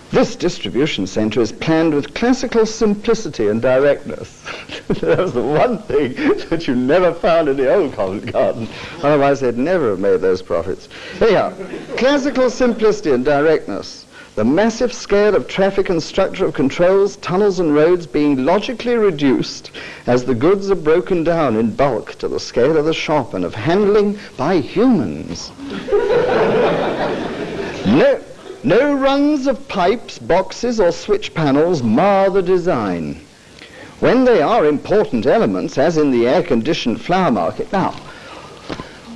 This distribution centre is planned with classical simplicity and directness. [laughs] that was the one thing that you never found in the old Covent Garden. Otherwise, they'd never have made those profits. Anyhow, classical simplicity and directness. The massive scale of traffic and structure of controls, tunnels and roads being logically reduced as the goods are broken down in bulk to the scale of the shop and of handling by humans. [laughs] no, no runs of pipes, boxes, or switch panels mar the design. When they are important elements, as in the air-conditioned flower market. Now,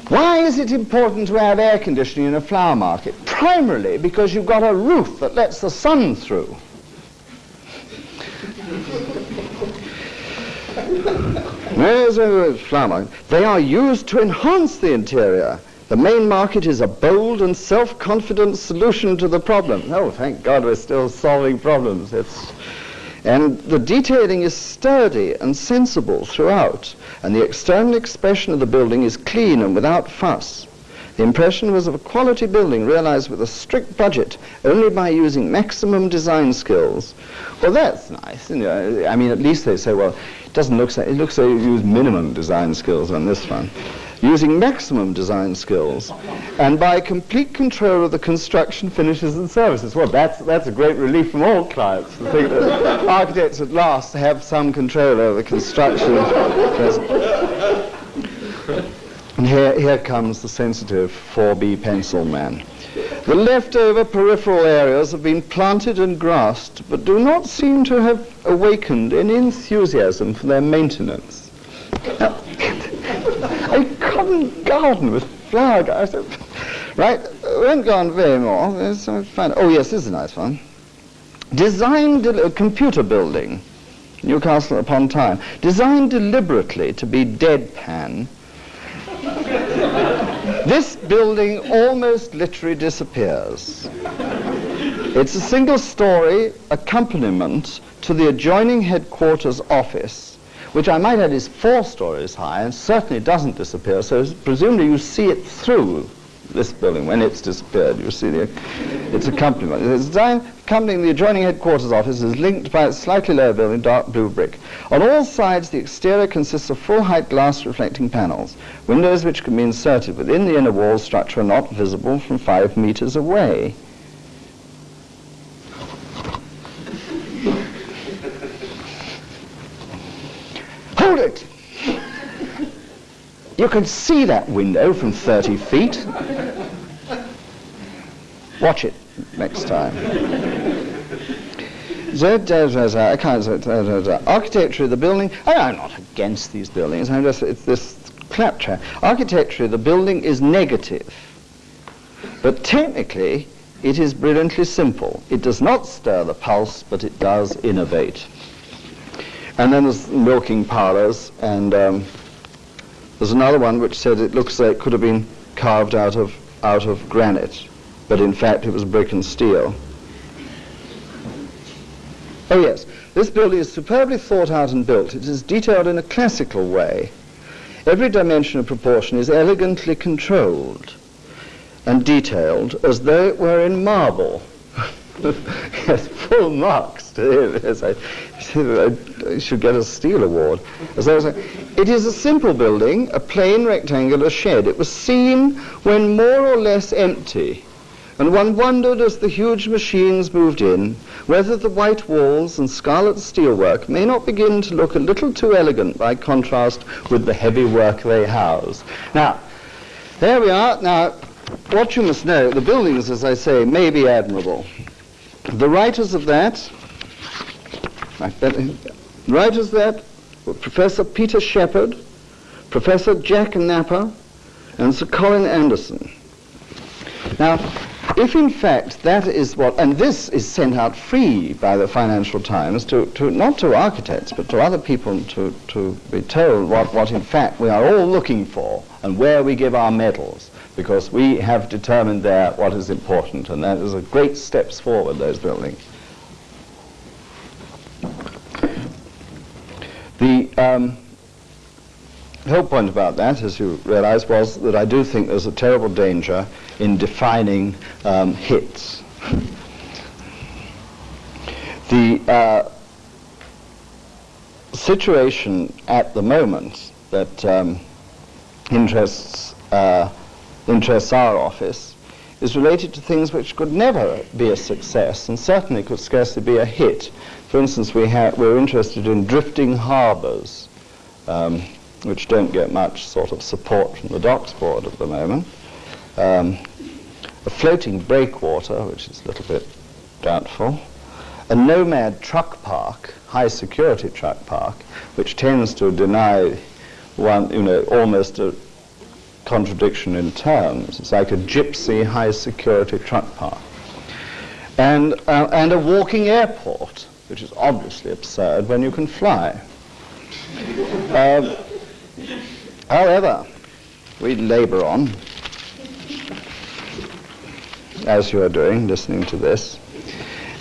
why is it important to have air conditioning in a flower market? Primarily because you've got a roof that lets the sun through. There's a flower market. They are used to enhance the interior the main market is a bold and self-confident solution to the problem. Oh, thank God we're still solving problems. It's, and the detailing is sturdy and sensible throughout, and the external expression of the building is clean and without fuss. The impression was of a quality building realized with a strict budget only by using maximum design skills. Well, that's nice. You know, I mean, at least they say, well, it doesn't look so, it looks like you use minimum design skills on this one using maximum design skills and by complete control of the construction finishes and services. Well, that's, that's a great relief from all clients to think that architects at last have some control over the construction. and here, here comes the sensitive 4B pencil man. The leftover peripheral areas have been planted and grassed, but do not seem to have awakened any enthusiasm for their maintenance. Now, common garden with flower gardens. right, we won't go on very more. Oh, yes, this is a nice one. Designed, a uh, computer building, Newcastle upon Tyne, designed deliberately to be deadpan. [laughs] this building almost literally disappears. It's a single story accompaniment to the adjoining headquarters office which I might add is four stories high and certainly doesn't disappear, so presumably you see it through this building when it's disappeared. You see the, its accompaniment. The design accompanying the adjoining headquarters office is linked by a slightly lower building, dark blue brick. On all sides, the exterior consists of full-height glass reflecting panels. Windows which can be inserted within the inner wall structure are not visible from five meters away. Hold it! You can see that window from 30 feet. Watch it next time. Architecture of the building, I'm not against these buildings, I'm just, it's this claptrap. Architecture of the building is negative, but technically it is brilliantly simple. It does not stir the pulse, but it does innovate. And then there's milking parlors, and um, there's another one which said it looks like it could have been carved out of, out of granite, but in fact it was brick and steel. Oh yes, this building is superbly thought out and built. It is detailed in a classical way. Every dimension and proportion is elegantly controlled and detailed as though it were in marble. [laughs] yes, full marks to him. Yes, I should get a Steel Award. As I was saying, it is a simple building, a plain rectangular shed. It was seen when more or less empty, and one wondered as the huge machines moved in whether the white walls and scarlet steelwork may not begin to look a little too elegant by contrast with the heavy work they house. Now, there we are. Now, what you must know, the buildings, as I say, may be admirable. The writers of that, writers of that were Professor Peter Shepheard, Professor Jack Napper, and Sir Colin Anderson. Now, if in fact that is what, and this is sent out free by the Financial Times to, to not to architects but to other people to, to be told what, what in fact we are all looking for and where we give our medals because we have determined there what is important and that is a great steps forward, those buildings. The, um, whole point about that, as you realize, was that I do think there's a terrible danger in defining um, hits. the uh, situation at the moment that um, interests, uh, interests our office is related to things which could never be a success and certainly could scarcely be a hit. For instance, we we're interested in drifting harbours. Um, which don't get much sort of support from the docks board at the moment. Um, a floating breakwater, which is a little bit doubtful. A nomad truck park, high security truck park, which tends to deny one, you know, almost a contradiction in terms. It's like a gypsy high security truck park. And, uh, and a walking airport, which is obviously absurd when you can fly. Um, However, we labor on, as you are doing, listening to this.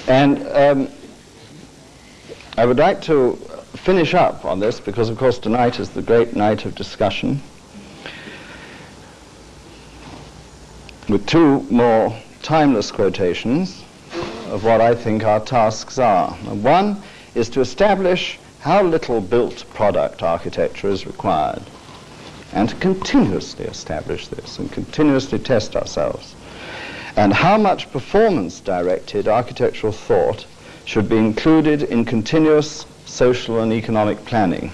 And um, I would like to finish up on this because, of course, tonight is the great night of discussion with two more timeless quotations of what I think our tasks are. One is to establish how little built product architecture is required and to continuously establish this and continuously test ourselves. And how much performance-directed architectural thought should be included in continuous social and economic planning.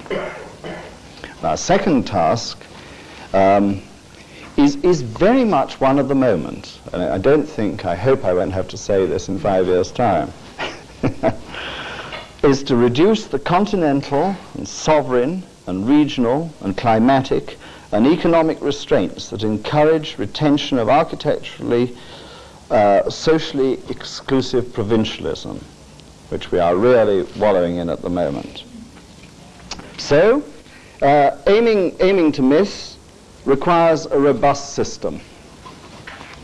Our second task um, is, is very much one of the moment. And I don't think, I hope I won't have to say this in five years' time, [laughs] is to reduce the continental and sovereign and regional and climatic and economic restraints that encourage retention of architecturally, uh, socially exclusive provincialism, which we are really wallowing in at the moment. So, uh, aiming, aiming to miss requires a robust system.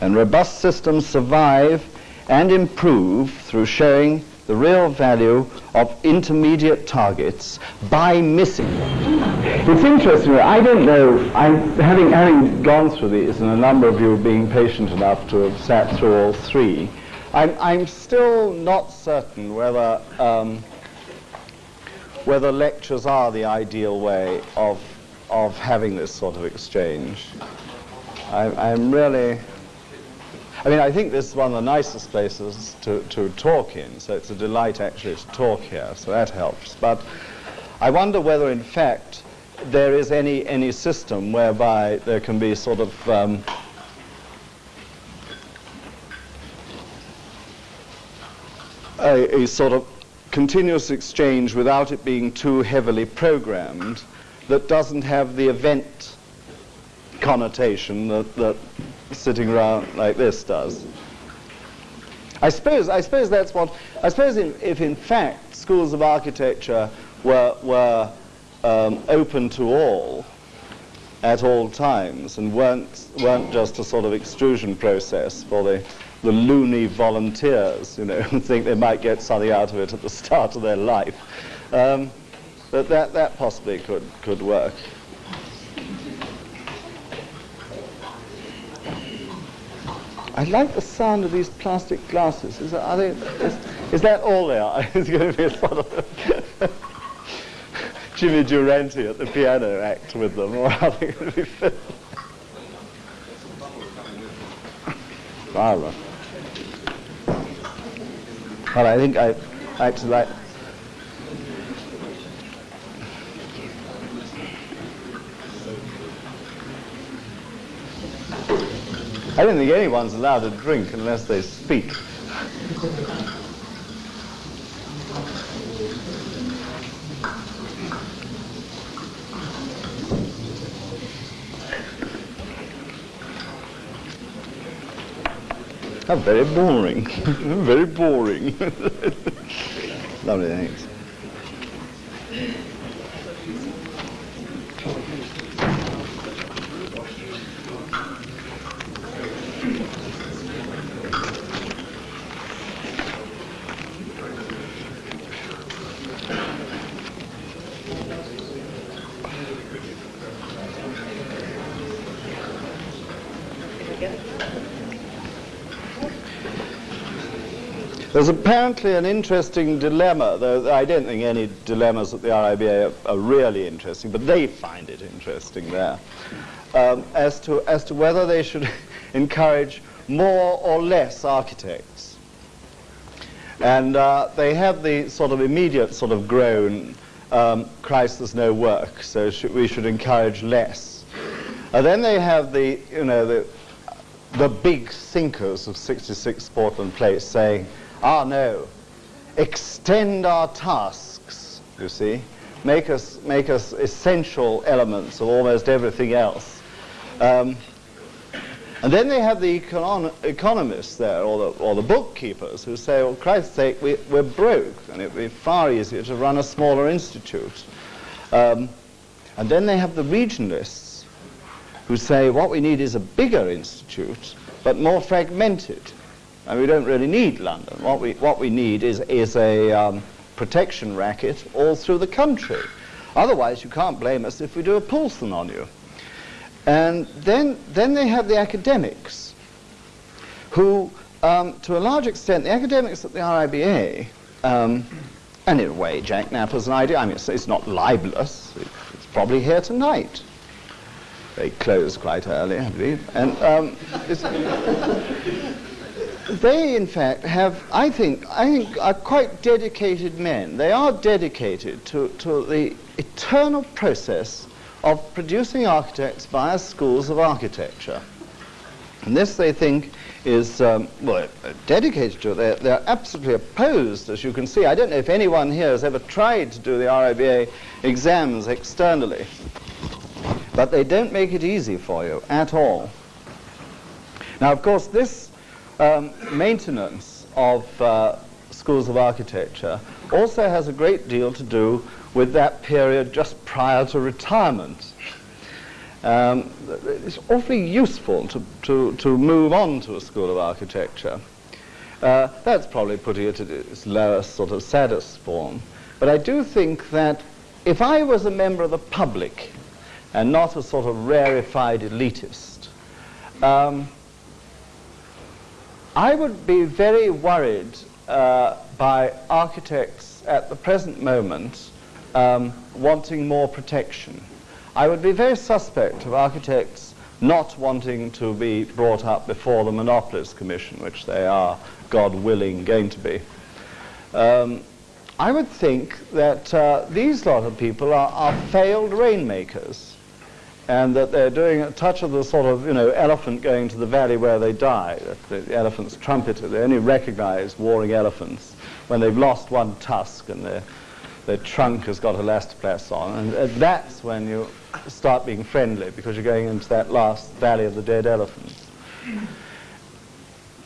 And robust systems survive and improve through showing the real value of intermediate targets by missing them. It's interesting. I don't know. I, having having gone through these, and a number of you being patient enough to have sat through all three, I'm, I'm still not certain whether um, whether lectures are the ideal way of of having this sort of exchange. I, I'm really I mean, I think this is one of the nicest places to, to talk in, so it's a delight actually to talk here, so that helps. But I wonder whether, in fact, there is any, any system whereby there can be sort of um, a, a sort of continuous exchange without it being too heavily programmed that doesn't have the event connotation that, that sitting around like this does. I suppose, I suppose that's what, I suppose in, if in fact schools of architecture were, were um, open to all at all times and weren't, weren't just a sort of extrusion process for the, the loony volunteers, you know, [laughs] who think they might get something out of it at the start of their life. Um, but that, that possibly could, could work. I like the sound of these plastic glasses. Is that, they, is, is that all they are? [laughs] it's going to be a sort of [laughs] Jimmy Durante at the piano act with them, [laughs] or are they going to be filmed? Well, I think I actually like I don't think anyone's allowed to drink unless they speak. How very boring. [laughs] very boring. [laughs] Lovely, thanks. There's apparently an interesting dilemma, though I don't think any dilemmas at the RIBA are, are really interesting, but they find it interesting there, um, as, to, as to whether they should [laughs] encourage more or less architects. And uh, they have the sort of immediate sort of groan, um, Christ, there's no work, so sh we should encourage less. And then they have the, you know, the, the big thinkers of 66 Portland Place saying, Ah, no. Extend our tasks, you see. Make us, make us essential elements of almost everything else. Um, and then they have the econ economists there, or the, or the bookkeepers, who say, well, Christ's sake, we, are broke, and it would be far easier to run a smaller institute. Um, and then they have the regionalists, who say, what we need is a bigger institute, but more fragmented. And we don't really need London. What we, what we need is, is a um, protection racket all through the country. Otherwise, you can't blame us if we do a Poulson on you. And then, then they have the academics, who, um, to a large extent, the academics at the RIBA, um, and in a way, Jack Napper's an idea. I mean, it's, it's not libelous. It's probably here tonight. They close quite early, I believe. And um, they, in fact, have, I think, I think, are quite dedicated men. They are dedicated to, to the eternal process of producing architects via schools of architecture. And this, they think, is, um, well, dedicated to it. They're, they're, absolutely opposed, as you can see. I don't know if anyone here has ever tried to do the RIBA exams externally. But they don't make it easy for you at all. Now, of course, this um, maintenance of uh, schools of architecture also has a great deal to do with that period just prior to retirement. Um, it's awfully useful to, to, to move on to a school of architecture. Uh, that's probably putting it at its lowest, sort of saddest form. But I do think that if I was a member of the public and not a sort of rarefied elitist, um, I would be very worried uh, by architects at the present moment um, wanting more protection. I would be very suspect of architects not wanting to be brought up before the Monopolies Commission, which they are, God willing, going to be. Um, I would think that uh, these lot of people are, are failed rainmakers and that they're doing a touch of the sort of, you know, elephant going to the valley where they die. The, elephant's trumpeter. They only recognize warring elephants when they've lost one tusk and their, their trunk has got elastoplast on. And that's when you start being friendly because you're going into that last valley of the dead elephants.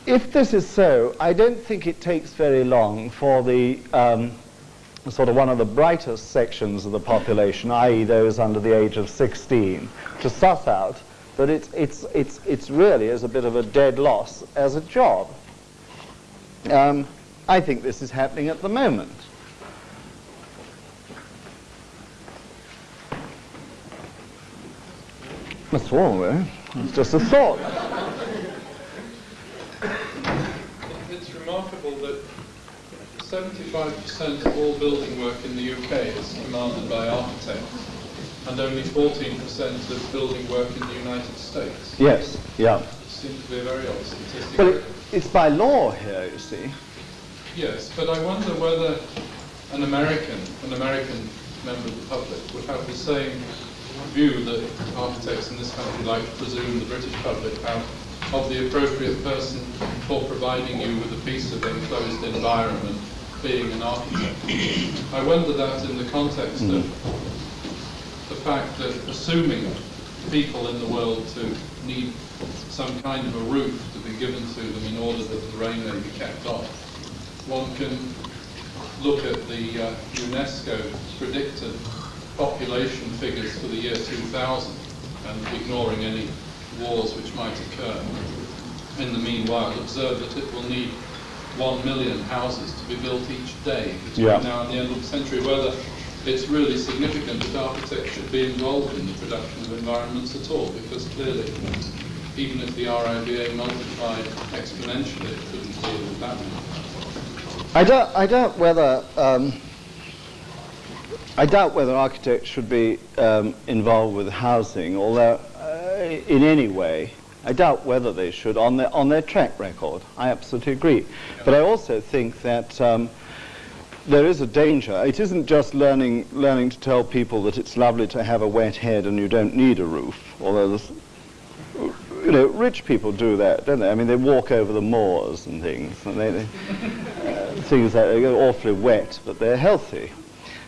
If this is so, I don't think it takes very long for the um, sort of one of the brightest sections of the population, i.e. those under the age of 16, to suss out that it's, it's, it's, it's really is a bit of a dead loss as a job. Um, I think this is happening at the moment. That's all, it? It's just a thought. It's remarkable 75% of all building work in the UK is commanded by architects, and only 14% of building work in the United States. Yes, yeah. It seems to be a very odd statistic. But it, it's by law here, you see. Yes, but I wonder whether an American, an American member of the public would have the same view that architects in this country like to presume the British public have of the appropriate person for providing you with a piece of enclosed environment being an architect. I wonder that in the context of the fact that assuming people in the world to need some kind of a roof to be given to them in order that the rain may be kept off. One can look at the uh, UNESCO predicted population figures for the year 2000 and ignoring any wars which might occur. In the meanwhile, observe that it will need one million houses to be built each day between Yeah. now and the end of the century, whether it's really significant that architects should be involved in the production of environments at all, because clearly, even if the RIBA multiplied exponentially, it couldn't deal with that. I doubt, I doubt whether um, I doubt whether architects should be um, involved with housing, although uh, in any way. I doubt whether they should on their on their track record. I absolutely agree, but I also think that. Um, there is a danger. It isn't just learning, learning to tell people that it's lovely to have a wet head and you don't need a roof, although you know, rich people do that, don't they? I mean, they walk over the moors and things, and they, they uh, things that get awfully wet, but they're healthy.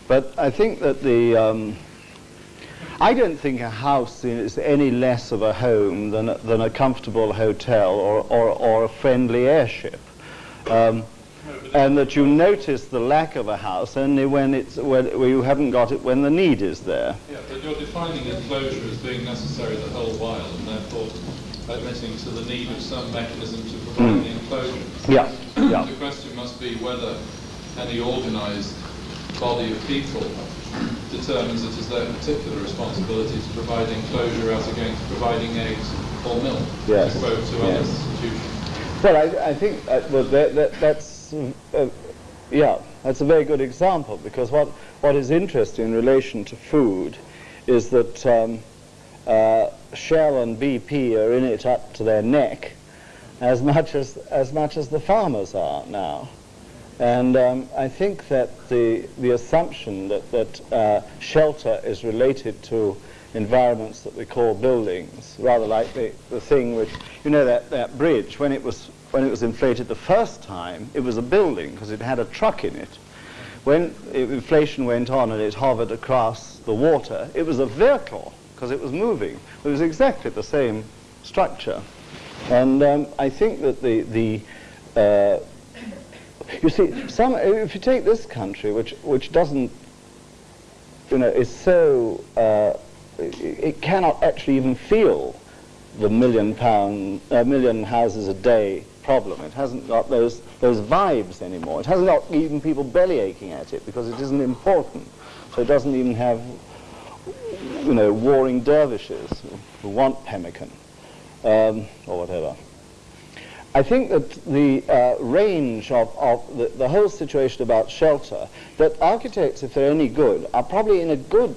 But I think that the, um, I don't think a house is any less of a home than a, than a comfortable hotel or, or, or a friendly airship. Um, and that you notice the lack of a house only when it's when, when you haven't got it when the need is there. Yeah, but you're defining enclosure as being necessary the whole while, and therefore admitting to the need of some mechanism to provide the enclosure. Yeah, yeah. The question must be whether any organised body of people determines it as their particular responsibility to provide enclosure as against providing eggs or milk, Yes, to quote to other institutions. Well, I, I think uh, well, that, that, that's, uh, yeah, that's a very good example because what, what is interesting in relation to food is that um, uh, Shell and BP are in it up to their neck as much as, as much as the farmers are now. And um, I think that the, the assumption that, that uh, shelter is related to environments that we call buildings, rather like the, the thing which, you know, that, that bridge, when it, was, when it was inflated the first time, it was a building because it had a truck in it. When i- inflation went on and it hovered across the water, it was a vehicle because it was moving. It was exactly the same structure. And um, I think that the, the uh, you see, some, if you take this country, which, which doesn't, you know, is so, uh, it, it cannot actually even feel the million pound, a million houses a day problem. It hasn't got those, those vibes anymore. It hasn't got even people belly aching at it because it isn't important. So it doesn't even have, you know, warring dervishes who want pemmican um, or whatever. I think that the uh, range of, of the, the whole situation about shelter, that architects, if they're any good, are probably in a good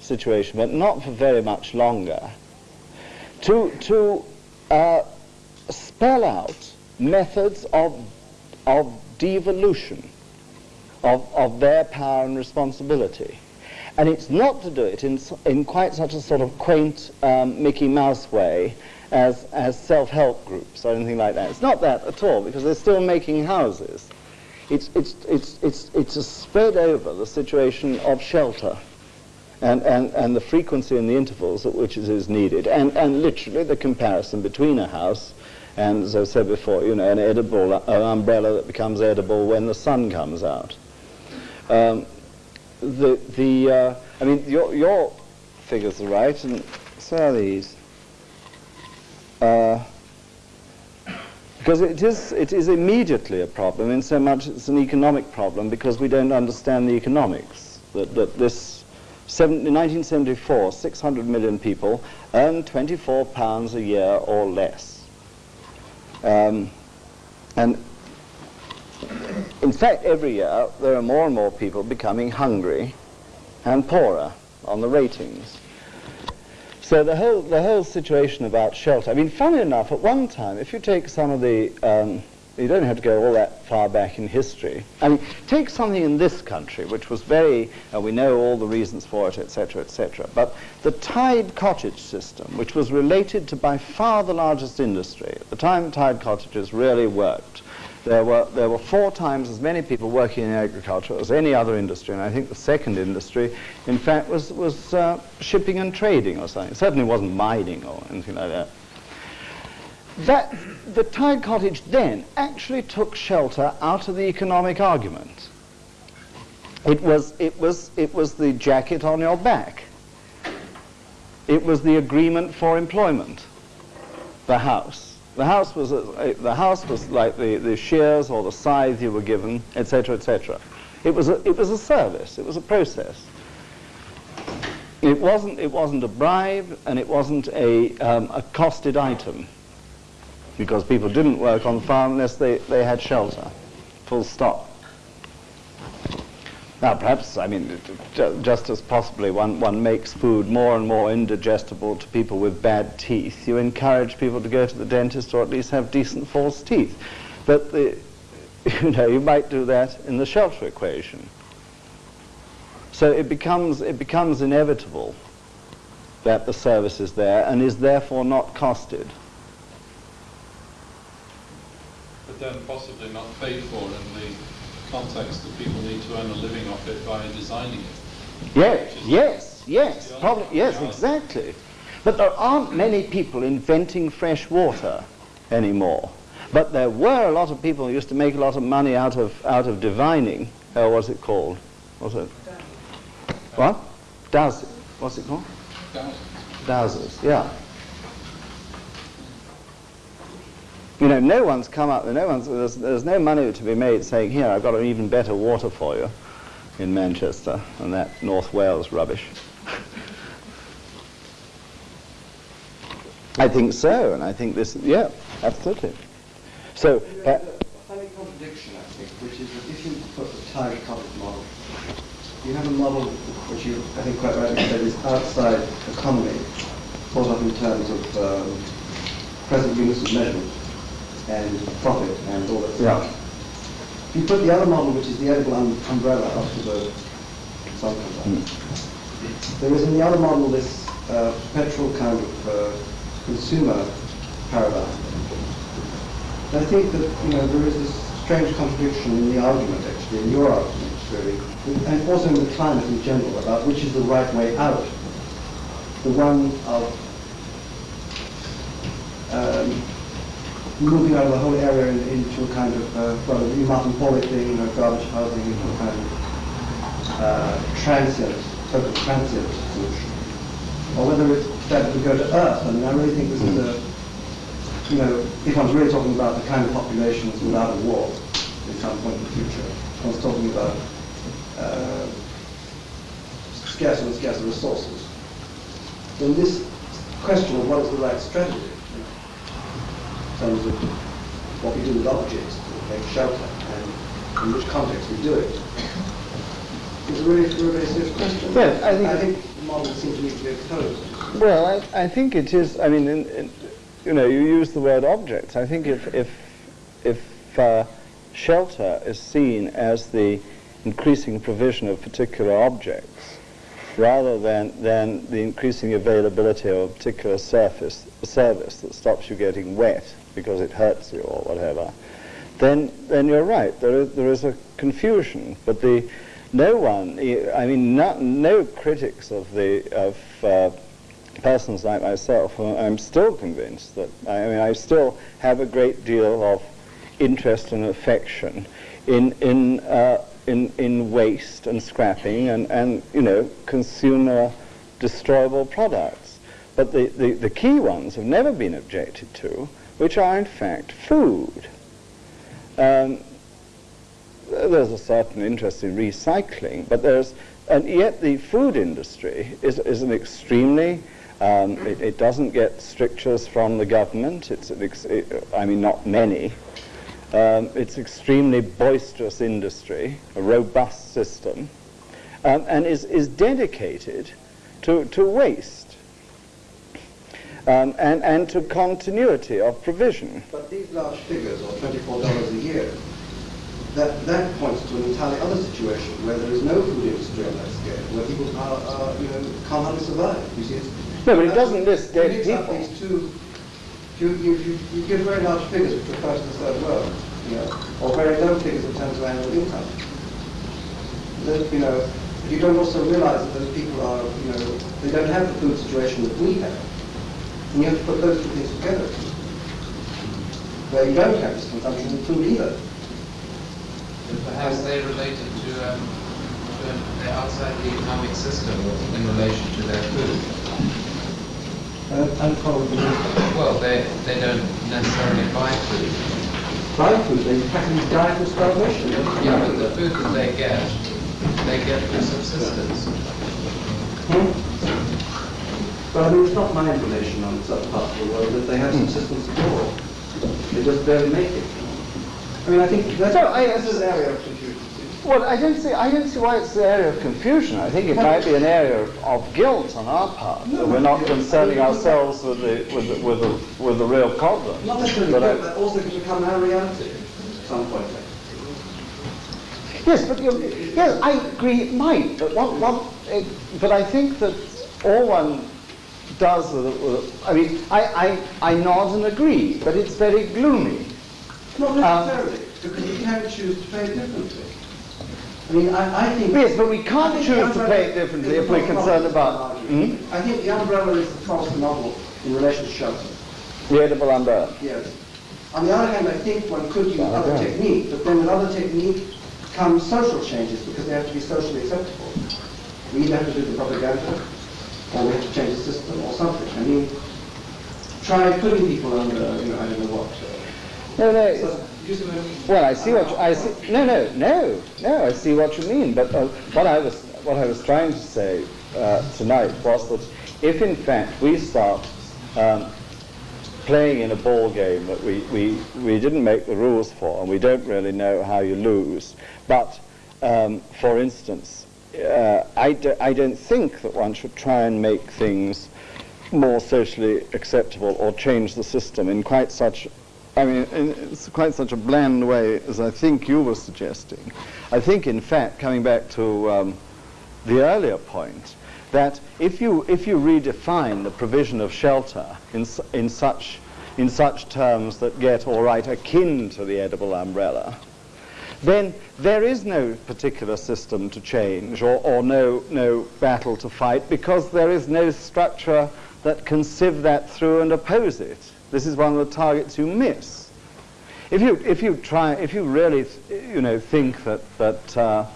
situation, but not for very much longer, to, to uh, spell out methods of, of devolution of, of their power and responsibility. And it's not to do it in, in quite such a sort of quaint um, Mickey Mouse way as, as self-help groups or anything like that. It's not that at all because they're still making houses. It's, it's, it's, it's, it's a spread over the situation of shelter and, and, and the frequency and the intervals at which it is needed and, and literally the comparison between a house and, as I said before, you know, an edible, an umbrella that becomes edible when the sun comes out. Um, the, the, uh, I mean, your, your figures are right, and so are these. Uh, because it is, it is immediately a problem in so much it's an economic problem because we don't understand the economics. That, that this, seven, in 1974, 600 million people earn 24 pounds a year or less. Um, and in fact, every year there are more and more people becoming hungry and poorer on the ratings. So the whole, the whole situation about shelter, I mean, funny enough, at one time, if you take some of the, um, you don't have to go all that far back in history. I mean, take something in this country, which was very, uh, we know all the reasons for it, etc., etc. But the Tied cottage system, which was related to by far the largest industry, at the time Tied cottages really worked, there were, there were four times as many people working in agriculture as any other industry, and I think the second industry, in fact, was, was uh, shipping and trading or something. It certainly wasn't mining or anything like that. That, the Tied Cottage then actually took shelter out of the economic argument. It was, it was, it was the jacket on your back. It was the agreement for employment, the house. The house was, a, the house was like the, the shears or the scythe you were given, etc., etc. It was, a, it was a service. It was a process. It wasn't, it wasn't a bribe and it wasn't a, um, a costed item because people didn't work on the farm unless they, they had shelter. Full stop. Now, perhaps, I mean, just as possibly one, one makes food more and more indigestible to people with bad teeth, you encourage people to go to the dentist or at least have decent false teeth. But, the, [laughs] you know, you might do that in the shelter equation. So it becomes, it becomes inevitable that the service is there and is therefore not costed. But then possibly not paid for in the context that people need to earn a living off it by designing it. Yes, yes, yes, probably, yes, exactly. But there aren't many people inventing fresh water anymore. But there were a lot of people who used to make a lot of money out of out of divining. Uh, what's it called? What's it? What? Does what's it called? Dowsers, yeah. You know, no one's come up, no one's, there's, there's no money to be made saying, here, I've got an even better water for you in Manchester than that North Wales rubbish. [laughs] I think so, and I think this, yeah, absolutely. So, uh, a funny contradiction, I think, which is that if you put the Tied Cottage model, you have a model which you, I think, quite rightly said is outside economy, thought of in terms of um, present units of measurement and profit and all that stuff. Yeah. You put the other model, which is the edible um, umbrella, up to the sun comes. Mm. There is in the other model this uh, perpetual kind of uh, consumer paradigm. And I think that you know there is this strange contradiction in the argument, actually, in your argument, really, and also in the climate in general, about which is the right way out. The one of um, moving out of the whole area in, into a kind of, uh, well, the Martin thing, you know, garbage housing into a kind of uh, transient, total transient solution. Or whether it's better to go to Earth. I mean, I really think this is a, you know, if one's really talking about the kind of populations without a war at some point in the future, one's talking about uh, scarcer and scarcer resources, then this question of what is the right strategy terms of what we do with objects to make shelter and in which context we do it. It's a really, really serious question. Well, I think, I think the model seems to need to be exposed. Well, I, I think it is, I mean, in, in, you know, you use the word objects. I think if, if, if uh, shelter is seen as the increasing provision of particular objects, rather than, than the increasing availability of a particular surface, service that stops you getting wet, because it hurts you or whatever, then, then you're right. There is, there is a confusion. But the, no one, I mean, not, no critics of, the, of uh, persons like myself, I'm still convinced that, I mean, I still have a great deal of interest and affection in, in, uh, in, in waste and scrapping and, and, you know, consumer destroyable products. But the, the, the key ones have never been objected to, which are in fact food. Um, there's a certain interest in recycling, but there's, and yet the food industry is, is an extremely, um, it, it, doesn't get strictures from the government, it's it, I mean not many, um, it's extremely boisterous industry, a robust system, um, and is, is dedicated to, to waste um, and, and to continuity of provision. But these large figures, or $24 a year, that, that points to an entirely other situation where there is no food industry on that scale, where people are, are you know, can't hardly survive. You see, no, but it doesn't list dead people. These two You, you, you, you give very large figures which refer to the third world, you know, or very low figures in terms of annual income. That, you know, you don't also realize that those people are, you know, they don't have the food situation that we have. And you have to put those two things together. Where you don't have this consumption of food either. Perhaps they related to, um, to they're outside the economic system in relation to their food. Uh, and probably Well, they, they don't necessarily buy food. buy food, they practically die from starvation. Yeah, but the food that they get, they get for subsistence. Hmm? But I mean, it's not my information on such parts of the world that they have subsistence hmm. at all. They just barely make it. I mean, I think that's, So, I- that's an area of confusion. Well, I don't see. I don't see why it's the area of confusion. I think it might be an area of, of guilt on our part that we're not concerning ourselves with the with the, with the, with the real problem. Not necessarily But I- but also can become our reality at some point. Yes, but you, yes, I agree it might. But one, one, it, but I think that all one does with it- I mean, I, I, I nod and agree, but it's very gloomy. Not uh, necessarily, because you can choose to pay it differently. I mean, I, I think... Yes, but we can't choose to pay it differently if we're concerned about- Hmm? I think the umbrella is the Protestant model in relation to shelter. The edible umbrella. Yes. On the other hand, I think one could use Well, other technique, but then with other technique comes social changes because they have to be socially acceptable. We either have to do the propaganda, or we have to change the system, or something. I mean, try putting people under, you know, I don't know what. No, no. So, you see what I mean? Well, I see what you, I see. No, no, no, no. I see what you mean. But uh, what I was what I was trying to say uh, tonight was that if in fact we start um, playing in a ball game that we, we, we didn't make the rules for and we don't really know how you lose, but um, for instance, uh, I, do, I don't think that one should try and make things more socially acceptable or change the system in quite such I mean, it's quite such a bland way as I think you were suggesting. I think, in fact, coming back to um, the earlier point, that if you if you redefine the provision of shelter in in such in such terms that get all right akin to the edible umbrella, then there is no particular system to change or, or no no battle to fight because there is no structure that can sieve that through and oppose it. This is one of the targets you miss. If you if you try if you really you know think that that uh,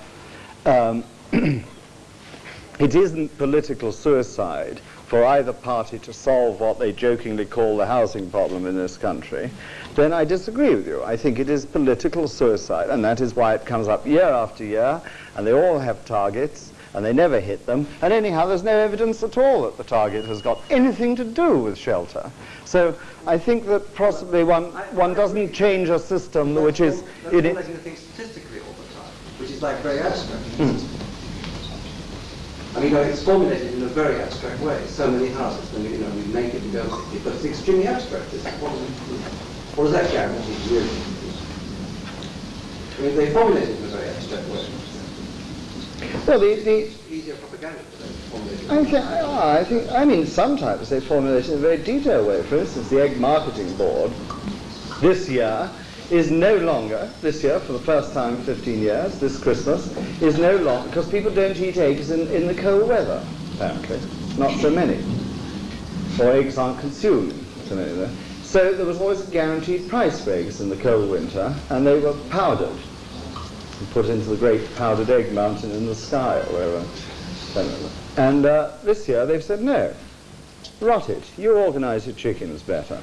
um, [clears throat] it isn't political suicide for either party to solve what they jokingly call the housing problem in this country, then I disagree with you. I think it is political suicide, and that is why it comes up year after year, and they all have targets, and they never hit them. And anyhow, there's no evidence at all that the target has got anything to do with shelter. So I think that possibly one, one doesn't change a system which is... That's in it, making the thing statistically all the time, which is like very abstract. Hmm. I mean, it's formulated in a very abstract way. So many houses, and you know, we make it and go, but it's extremely abstract. It's, what, does it, what does that guarantee really? I mean, they formulate it in a very abstract way. well, the, the, It's easier propaganda for them to formulate it. I think, I think, I mean, sometimes they formulate it in a very detailed way. For instance, the Egg Marketing Board this year is no longer, this year for the first time in 15 years, this Christmas, is no longer, because people don't eat eggs in, in the cold weather, apparently. Not so many. Or eggs aren't consumed so many. So there was always a guaranteed price for eggs in the cold winter, and they were powdered and put into the great powdered egg mountain in the sky or wherever. And uh, this year they've said, no, rot it, you organise your chickens better.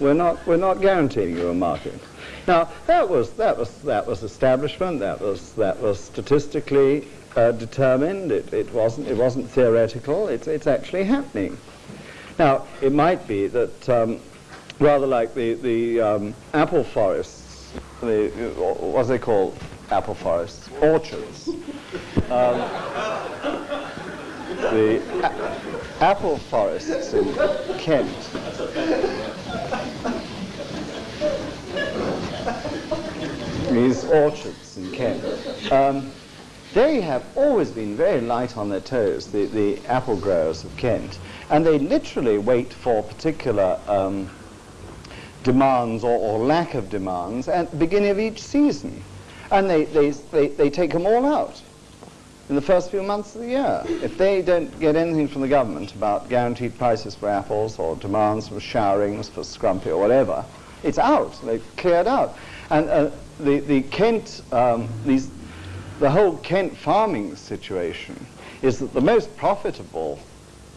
We're not, we're not guaranteeing you a market. Now, that was, that was, that was establishment, that was, that was statistically uh, determined, it, it, wasn't, it wasn't theoretical, it's, it's actually happening. Now, it might be that, um, rather like the, the um, apple forests, the, what do they call apple forests? Orchards. Um, the apple forests in Kent. These orchards in Kent. Um, they have always been very light on their toes, the, the apple growers of Kent. And they literally wait for particular um, demands or, or, lack of demands at the beginning of each season. And they, they, they, they take them all out in the first few months of the year. If they don't get anything from the government about guaranteed prices for apples or demands for showerings, for scrumpy or whatever, it's out. They've cleared out. And uh, the, the Kent, um, these, the whole Kent farming situation is that the most profitable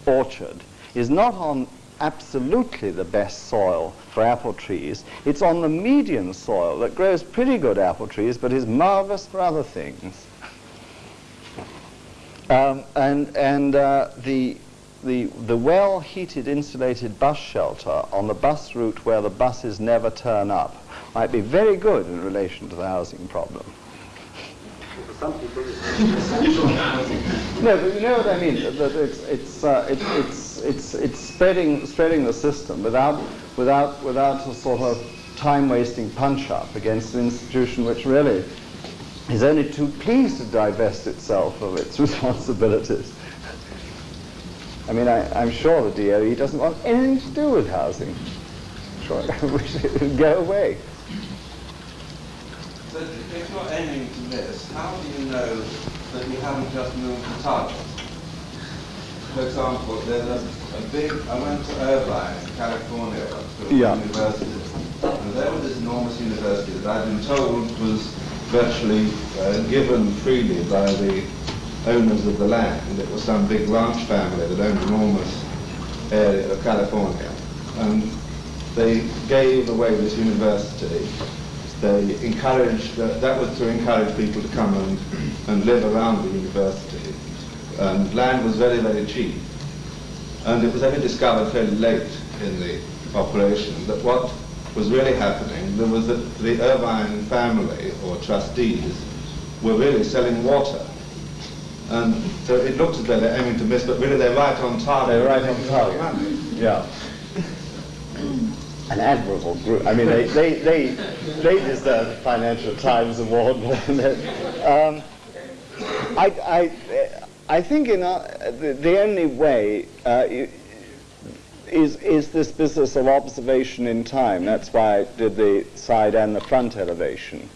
orchard is not on absolutely the best soil for apple trees. It's on the median soil that grows pretty good apple trees, but is marvelous for other things. Um, and and uh, the, the, the well-heated insulated bus shelter on the bus route where the buses never turn up might be very good in relation to the housing problem. No, but you know what I mean. That it's it's uh, it, it's it's it's spreading spreading the system without without without a sort of time-wasting punch-up against an institution which really is only too pleased to divest itself of its [laughs] responsibilities. I mean, I, am sure the DOE doesn't want anything to do with housing. Sure, [laughs] I wish it would go away. So if you're aiming to this, how do you know that you haven't just moved the target? For example, there's a, a big, I went to Irvine, California, to a Yeah. university, and there was this enormous university that I've been told was virtually uh, given freely by the owners of the land. It was some big ranch family that owned an enormous area of California. And they gave away this university they encouraged, uh, that was to encourage people to come and, and live around the university. And land was very, very cheap. And it was only discovered fairly late in the operation that what was really happening, there was that the Irvine family, or trustees, were really selling water. And so it looks as though they're aiming to miss, but really they're right on target. They're right on target. Yeah. An admirable group. I mean, they, they, they, they deserve the Financial Times Award. [laughs] um, I, I, I think in our, the, the only way uh, is, is this business of observation in time. That's why I did the side and the front elevation.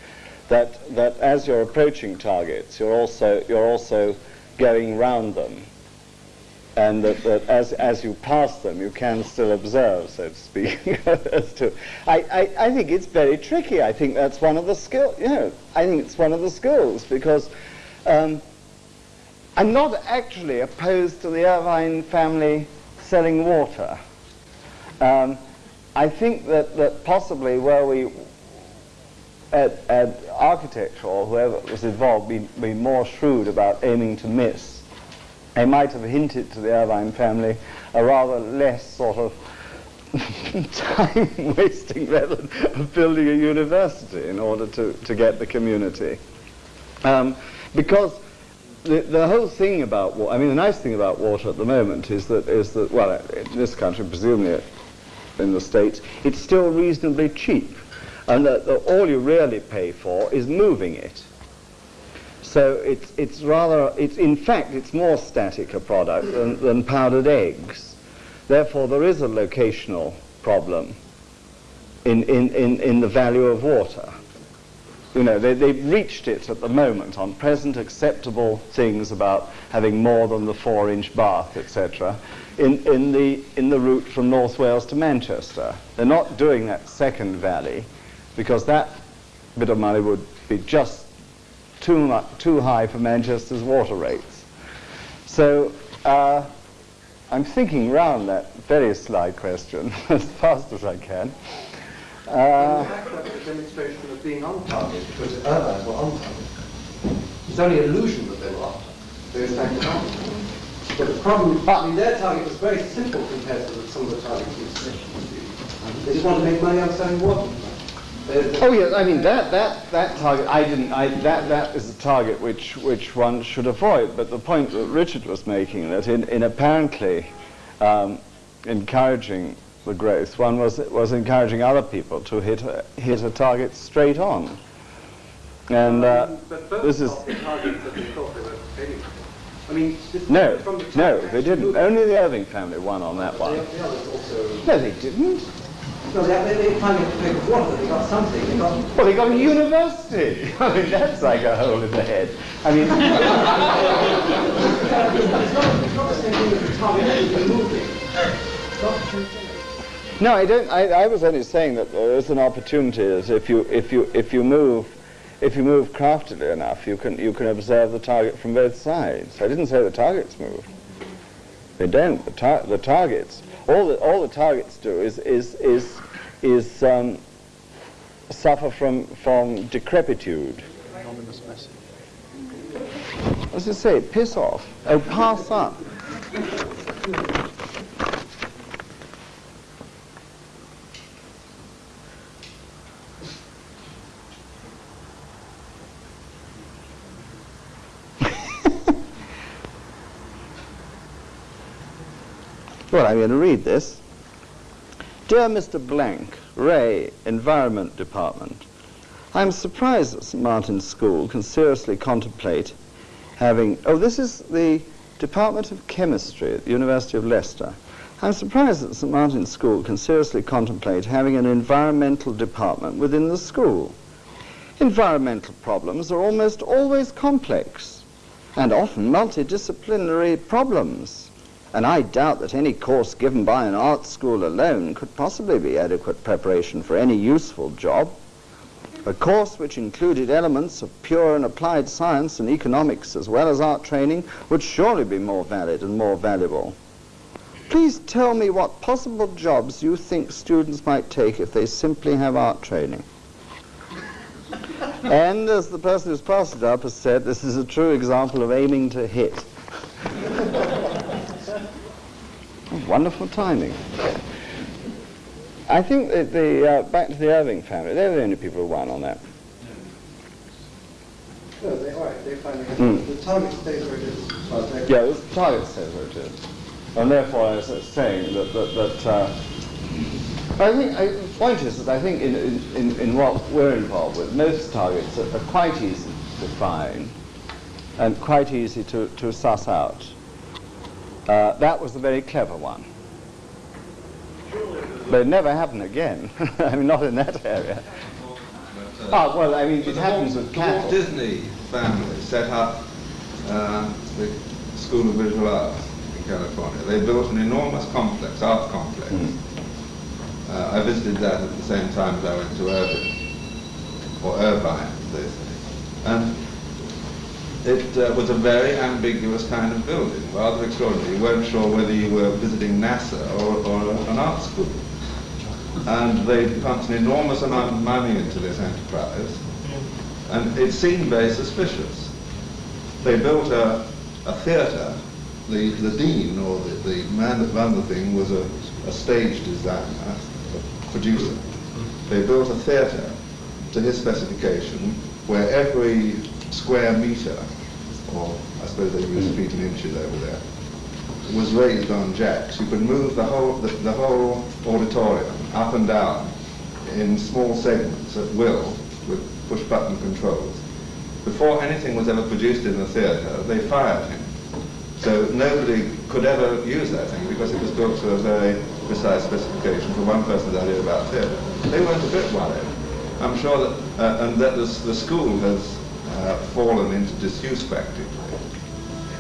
That, that as you're approaching targets, you're also, you're also going round them and that, that, as, as you pass them, you can still observe, so to speak. [laughs] as to, I, I, I, think it's very tricky. I think that's one of the skills, you know, I think it's one of the skills because um, I'm not actually opposed to the Irvine family selling water. Um, I think that, that possibly where we, at, at architecture or whoever was involved, be, be more shrewd about aiming to miss they might have hinted to the Irvine family a rather less sort of time-wasting method of building a university in order to, to get the community. Um, because the, the whole thing about water, I mean, the nice thing about water at the moment is that, is that well, in this country, presumably in the States, it's still reasonably cheap. And that, all you really pay for is moving it. So it's, it's rather, it's, in fact, it's more static a product than, than powdered eggs. Therefore, there is a locational problem in, in, in, in the value of water. You know, they, they've reached it at the moment on present acceptable things about having more than the four-inch bath, etc., in, in, the, in the route from North Wales to Manchester. They're not doing that second valley because that bit of money would be just too, much, too high for Manchester's water rates. So uh, I'm thinking round that very sly question [laughs] as fast as I can. Uh, a demonstration of being on target, because the Irvine were on target. It's only illusion that they were on target. But the problem, I mean, their target was very simple compared to some of the targets we've seen. They just want to make money on selling water. Oh yes, I mean that that that target. I didn't. I that that is a target which which one should avoid. But the point that Richard was making that in in apparently um, encouraging the growth, one was was encouraging other people to hit a, hit a target straight on. And uh, but this is I mean, No, the no, they didn't. Only the Irvine family won on that one. the others also. No, they didn't. No, they, they, they finally paid for water. They got something. They got. Well, they got a university. [laughs] I mean, that's like a hole in the head. I mean, [laughs] it's, not, it's not the same thing as the Tom Edison moving. It's not the same no, I don't. I, I was only saying that there is an opportunity that if you if you if you move if you move craftily enough, you can you can observe the target from both sides. I didn't say the targets move. They don't. The, tar- the targets. All the all the targets do is is is is um, suffer from from decrepitude. What's it say? Piss off. Oh, pass up. Well, I'm going to read this. Dear Mr. Blank, Ray, Environment Department, I'm surprised that St. Martin's School can seriously contemplate having. Oh, this is the Department of Chemistry at the University of Leicester. I'm surprised that St. Martin's School can seriously contemplate having an environmental department within the school. Environmental problems are almost always complex and often multidisciplinary problems. And I doubt that any course given by an art school alone could possibly be adequate preparation for any useful job. A course which included elements of pure and applied science and economics as well as art training would surely be more valid and more valuable. Please tell me what possible jobs you think students might take if they simply have art training. and as the person who's passed it up has said, this is a true example of aiming to hit. Wonderful timing. I think that the, uh, back to the Irvine family, they're the only people who won on that. No, they right. They finally. Mm. The target stays where it is. as far as they're Yeah, the target says where it is. And therefore I was saying that, that, that uh, I think, I, the point is that I think in, in, in what we're involved with, most targets are, are quite easy to define and quite easy to, to suss out. Uh, that was a very clever one. But it never happened again. [laughs] I mean, not in that area. But, uh, Ah, well, I mean, it happens Walt- with the Walt. Disney family set up uh, the School of Visual Arts in California. They built an enormous complex, art complex. Hmm. Uh, I visited that at the same time as I went to Irvine, or Irvine, as they say. And it uh, was a very ambiguous kind of building, rather extraordinary. You weren't sure whether you were visiting NASA or, or an art school. And they pumped an enormous amount of money into this enterprise, and it seemed very suspicious. They built a, a theatre. The, the dean, or the, the man that ran the thing, was a, a stage designer, a producer. They built a theatre to his specification where every square metre, or I suppose they use feet and inches over there, was raised on jacks. You could move the whole, the, the whole auditorium up and down in small segments at will with push-button controls. Before anything was ever produced in the theatre, they fired him. So nobody could ever use that thing because it was built to a very precise specification for one person's idea about theatre. They weren't a bit worried. I'm sure that, uh, and that the school has uh, fallen into disuse practically.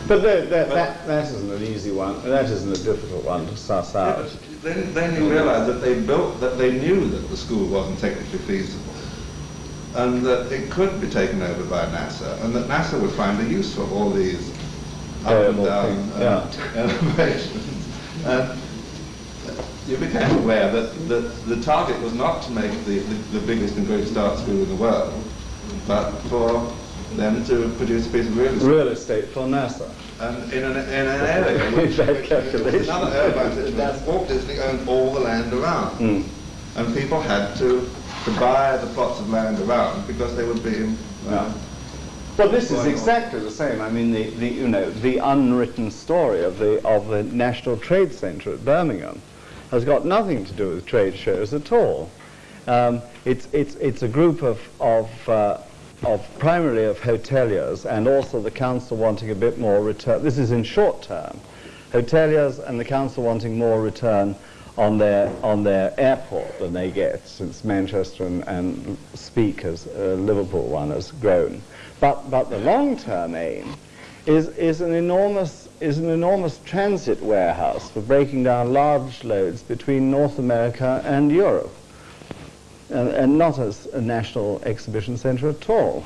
But that, that, that, that isn't an easy one, that isn't a difficult one to suss out. Then, then you realise that they built, that they knew that the school wasn't technically feasible, and that it could be taken over by NASA, and that NASA would find a use for all these up and down thing, uh, [laughs] elevations. And you became aware that, that the target was not to make the, the, the biggest and greatest art school in the world, but for them to produce a piece of real estate. Real estate for NASA. And in an, in an area [laughs] which, Bad which calculation. another urban situation, Walt Disney owned all the land around. Mm. And people had to, to buy the plots of land around because they would be, uh, Well, this is exactly the same. I mean, the, the you know the unwritten story of the of the National Trade Centre at Birmingham has got nothing to do with trade shows at all. Um, it's it's it's a group of of uh, of primarily of hoteliers and also the council wanting a bit more return. This is in short term. Hoteliers and the council wanting more return on their on their airport than they get, since Manchester and, and Speke, as uh, Liverpool one, has grown. But but the long-term aim is is an enormous is an enormous transit warehouse for breaking down large loads between North America and Europe, and, and not as a national exhibition centre at all.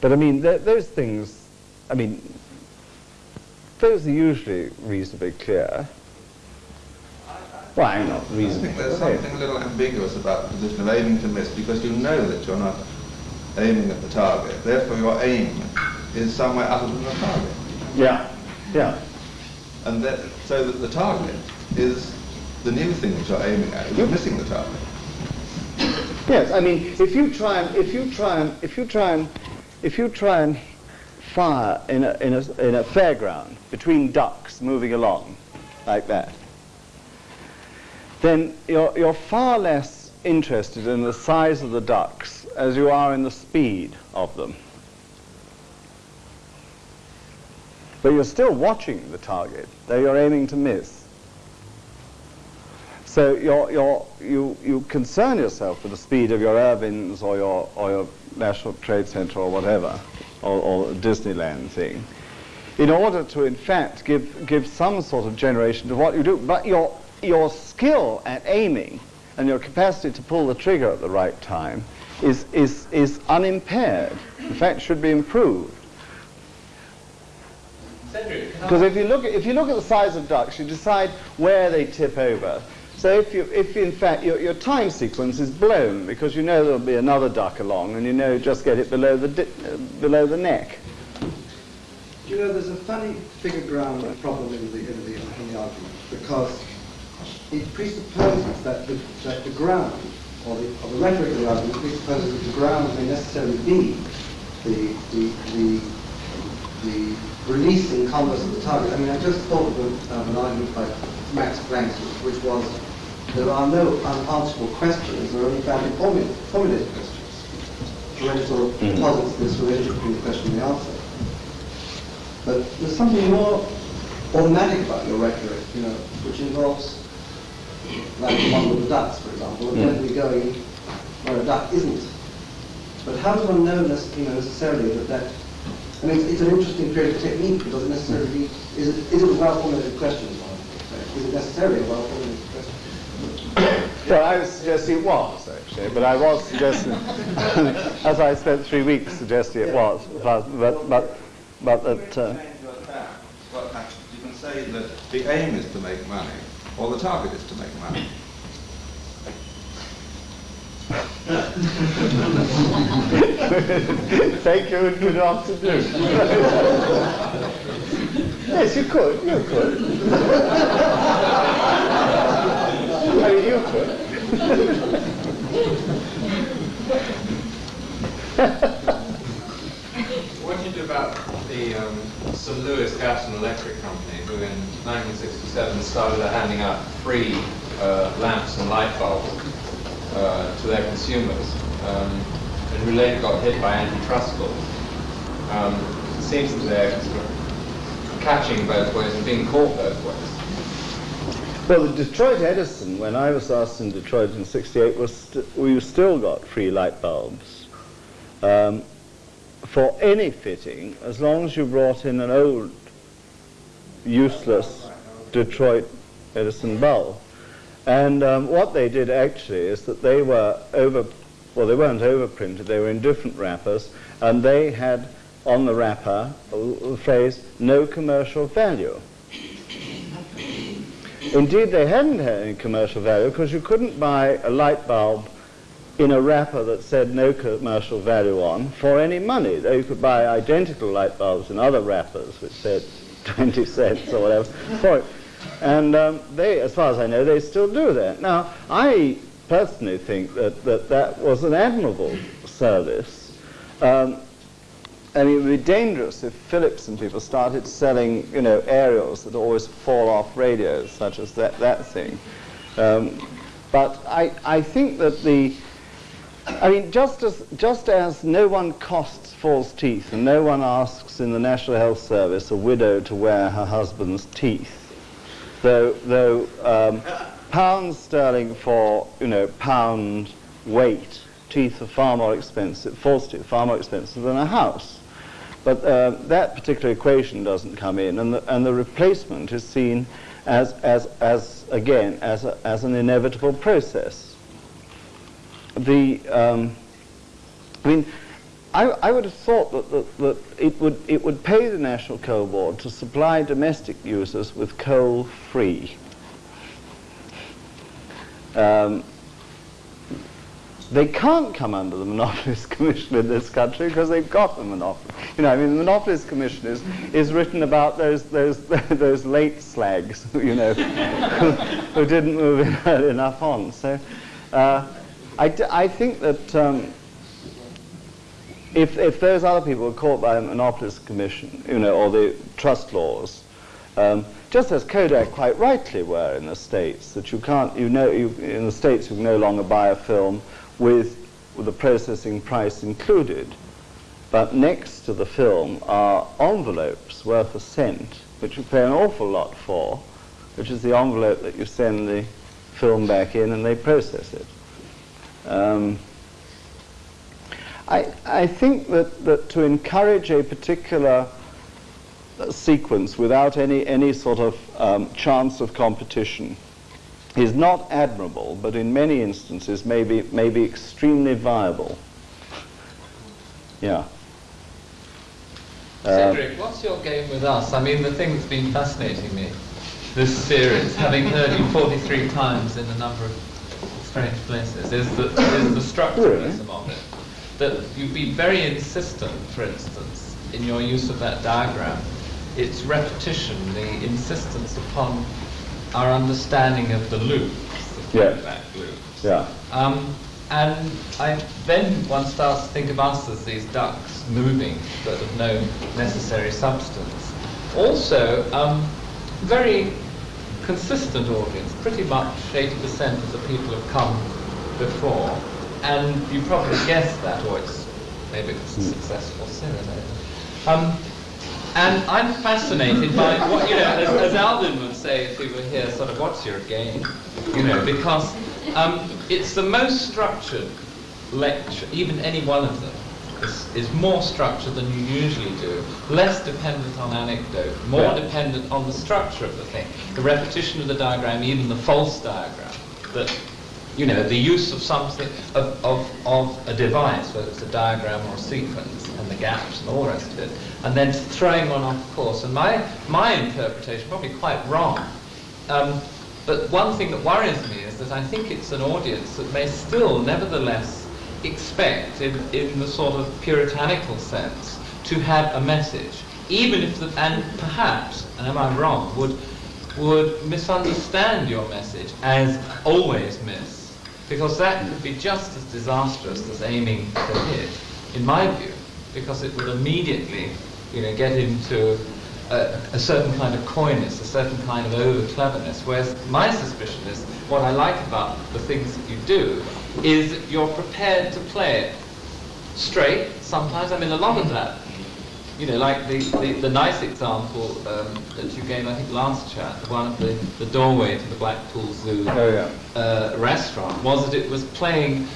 But I mean, th- those things, I mean, those are usually reasonably clear. Why not I think there's clear? something a little ambiguous about the position of aiming to miss because you know that you're not aiming at the target. Therefore, your aim is somewhere other than the target. Yeah, yeah. And that, so that the target is the new thing that you're aiming at. You're missing the target. Yes, I mean, if you try and if you try and if you try and if you try and fire in a in a in a fairground between ducks moving along like that, then you're you're far less interested in the size of the ducks as you are in the speed of them. But you're still watching the target, that you're aiming to miss. So you're, you're, you, you concern yourself with the speed of your Irvines or your, or your National Trade Center or whatever, or, or Disneyland thing, in order to, in fact, give, give some sort of generation to what you do. But your, your skill at aiming and your capacity to pull the trigger at the right time is, is, is unimpaired. In fact, should be improved. Cedric, can I- Because if you look at if you look at the size of ducks, you decide where they tip over. So if you if in fact your, your time sequence is blown because you know there'll be another duck along and you know just get it below the uh, below the neck. Do you know, there's a funny figure ground problem in the, in the, in the argument because it presupposes that the, that the ground, or the, or the rhetoric of the argument presupposes that the ground may necessarily be the, the, the, the releasing converse of the target. I mean, I just thought of, a, of an argument by Max Planck, which was there are no unanswerable questions, there are only badly formulated, formulated questions. It sort of Mhm. posits this relationship between the question and the answer. But there's something more automatic about your rhetoric, you know, which involves, like the one with the ducks, for example, Mm. apparently going where a duck isn't. But how does one know, you know necessarily that that, I mean, it's, it's an interesting creative technique, it necessarily, is it, is it a well-formulated question? is it necessarily a well-formulated question? Well, I would suggest it was actually, but I was suggesting, [laughs] as I spent three weeks suggesting it was, but but but, but that. Uh, Change your tack. What happens? You can say that the aim is to make money, or the target is to make money. [laughs] Thank you and good afternoon. [laughs] yes, you could. You could. Do about the um, St. Louis Gas and Electric Company, who in 1967 started handing out free uh, lamps and light bulbs uh, to their consumers, um, and who later got hit by antitrust laws? Um, it seems that they're sort of catching both ways and being caught both ways. Well, the Detroit Edison, when I was asked in Detroit in '68, was we still got free light bulbs um, for any fitting, as long as you brought in an old, useless Detroit Edison bulb. And um, what they did actually is that they were over, well, they weren't overprinted, they were in different wrappers, and they had on the wrapper the phrase, no commercial value. Indeed, they hadn't had any commercial value because you couldn't buy a light bulb in a wrapper that said no commercial value on for any money. Though you could buy identical light bulbs in other wrappers which said [laughs] 20 cents or whatever for it. And um, they, as far as I know, they still do that. Now, I personally think that that, that was an admirable service. Um, I mean, it would be dangerous if Philips and people started selling, you know, aerials that always fall off radios, such as that, that thing. Um, but I, I think that the, I mean, just as, just as no one costs false teeth and no one asks in the National Health Service a widow to wear her husband's teeth, though, though um, pounds sterling for, you know, pound weight, teeth are far more expensive, false teeth far more expensive than a house. But uh, that particular equation doesn't come in, and the, and the replacement is seen as, as, as again, as, a, as an inevitable process. The, um, I mean, I, I, would have thought that, that, that, it, would, it would pay the National Coal Board to supply domestic users with coal free. Um, they can't come under the Monopolist [laughs] Commission in this country because they've got a monopoly. You know, I mean, the Monopolies Commission is, is written about those, those, [laughs] those late slags, [laughs] you know, who, who, didn't move in enough on. So uh, I, I think that um, if, if those other people were caught by the Monopolies Commission, you know, or the trust laws, um, just as Kodak quite rightly were in the States, that you can't, you know, you, in the States you can no longer buy a film with, the processing price included. But next to the film are envelopes worth a cent, which you pay an awful lot for, which is the envelope that you send the film back in and they process it. Um, I, I think that, that to encourage a particular uh, sequence without any, any sort of um, chance of competition is not admirable, but in many instances may be, may be extremely viable. Yeah. Cedric, uh, what's your game with us? I mean, the thing that's been fascinating me, this series, having heard you 43 times in a number of strange places, is the, is the structuralism of it. That you've been very insistent, for instance, in your use of that diagram. Its repetition, the insistence upon our understanding of the feedback yeah. loops. Yeah. Um, and I, then one starts to think of us as these ducks moving, but of no necessary substance. Also, um, very consistent audience, pretty much 80% of the people have come before, and you probably guessed that, or it's maybe it's a hmm. successful cinema. Um, and I'm fascinated by what, you know, as, as, Alvin would say if he were here, sort of, what's your game? You know, because um, it's the most structured lecture, even any one of them, is, is, more structured than you usually do, less dependent on anecdote, more yeah. dependent on the structure of the thing, the repetition of the diagram, even the false diagram, that you know, the use of something, of, of, of a device, whether it's a diagram or a sequence, and the gaps and all the rest of it, and then throwing one off course. And my, my interpretation, probably quite wrong, um, but one thing that worries me is that I think it's an audience that may still, nevertheless, expect, in, in the sort of puritanical sense, to have a message, even if, the, and perhaps, and am I wrong, would, would misunderstand your message as always miss, because that could be just as disastrous as aiming to hit, in my view, because it would immediately you know, get into a, a, certain kind of coyness, a certain kind of over cleverness. Whereas my suspicion is what I like about the things that you do is you're prepared to play it straight. Sometimes, I mean, a lot of that, you know, like the, the, the nice example um, that you gave, I think, last chat, the one of the, the doorway to the Blackpool Zoo oh, yeah. uh, restaurant, was that it was playing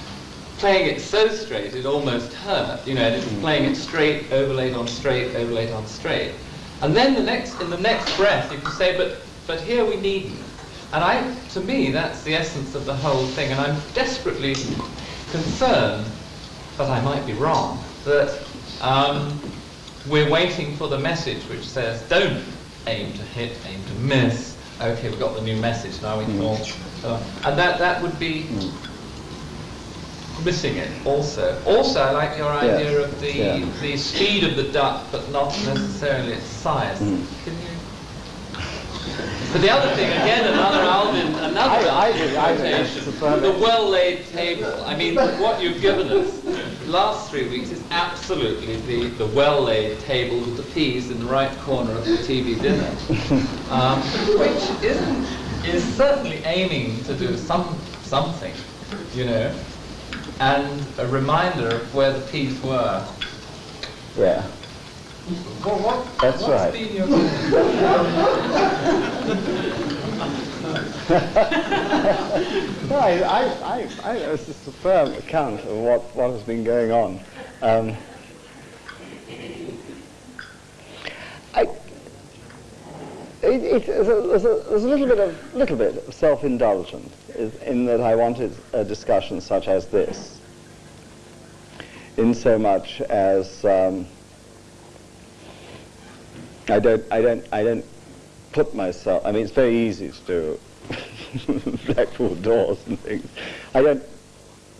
playing it so straight it almost hurt, you know, and it was playing it straight, overlaid on straight, overlaid on straight. And then the next, in the next breath, you can say, but, but here we needn't. And I, to me, that's the essence of the whole thing. And I'm desperately concerned, but I might be wrong, that um, we're waiting for the message which says, don't aim to hit, aim to miss. Okay, we've got the new message, now we can all... Uh, and that, that would be missing it also. Also, I like your idea yeah. of the yeah. the speed of the duck, but not necessarily its size. Mm. Can you? But the other thing, again, another Alvin, another I, I, the well-laid table. I mean, what you've given us the last three weeks is absolutely the, the well-laid table with the peas in the right corner of the TV dinner, [laughs] um, which isn't is certainly aiming to do some something, you know. And a reminder of where the peas were. Yeah. What, what, That's what's right. been your [laughs] No, I, I, I, I, it's a firm account of what, what has been going on. Um, I, it, it, there's, a, a little bit of little bit of self-indulgent in that I wanted a discussion such as this, in so much as um, I don't I don't I don't put myself. I mean, it's very easy to do [laughs] Blackpool doors and things. I don't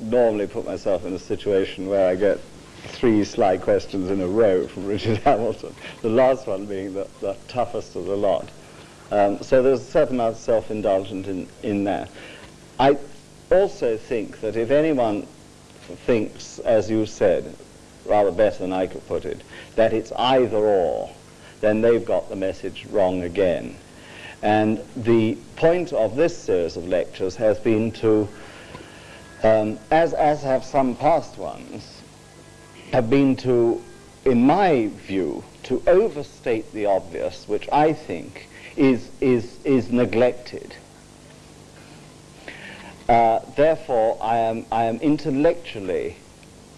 normally put myself in a situation where I get three sly questions in a row from Richard [laughs] Hamilton, the last one being the, the toughest of the lot. Um, so there's a certain amount of self-indulgence in, in that. I also think that if anyone thinks, as you said, rather better than I could put it, that it's either or, then they've got the message wrong again. And the point of this series of lectures has been to, um, as, as have some past ones, have been to, in my view, to overstate the obvious, which I think is, is, is neglected. Uh, therefore, I am, I am intellectually,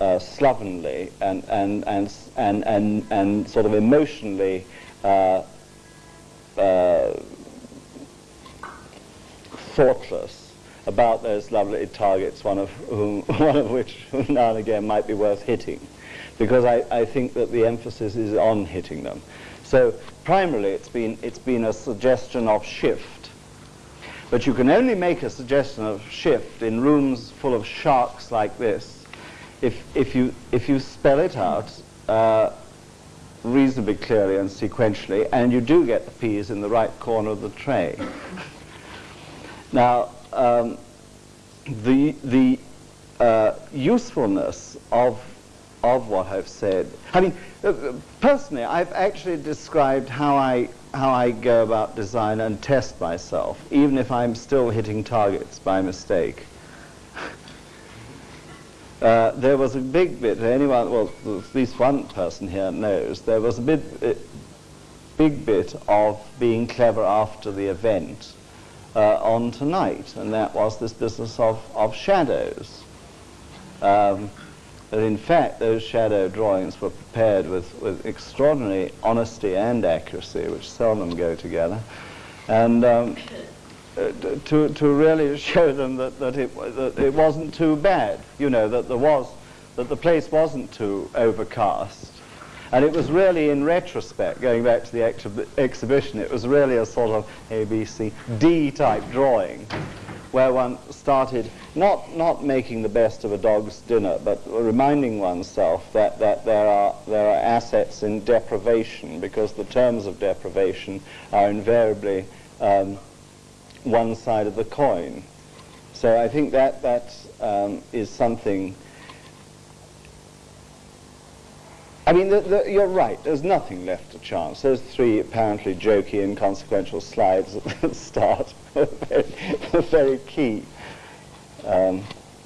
uh, slovenly, and, and, and, and, and, and sort of emotionally uh, uh, thoughtless about those lovely targets, one of, whom, [laughs] one of which now and again might be worth hitting, because I, I think that the emphasis is on hitting them. So primarily it's been, it's been a suggestion of shift. But you can only make a suggestion of shift in rooms full of sharks like this if, if, you, if you spell it out uh, reasonably clearly and sequentially, and you do get the peas in the right corner of the tray. [laughs] Now, um, the, the uh, usefulness of, of what I've said, I mean, uh, uh, personally, I've actually described how I, how I go about design and test myself, even if I'm still hitting targets by mistake. [laughs] Uh, there was a big bit, anyone, well, at least one person here knows, there was a bit, uh, big bit of being clever after the event uh, on tonight, and that was this business of, of shadows. Um, that in fact those shadow drawings were prepared with, with extraordinary honesty and accuracy, which seldom go together, and um, uh, to, to really [laughs] show them that, that, it, that it wasn't too bad, you know, that there was, that the place wasn't too overcast. And it was really in retrospect, going back to the exhib- exhibition, it was really a sort of A, B, C, D type drawing, where one started not, not making the best of a dog's dinner, but reminding oneself that, that there, are, there are assets in deprivation, because the terms of deprivation are invariably um, one side of the coin. So I think that that um, is something. I mean, the, the, you're right. There's nothing left to chance. Those three apparently jokey, inconsequential slides at the [laughs] start are very, very key um,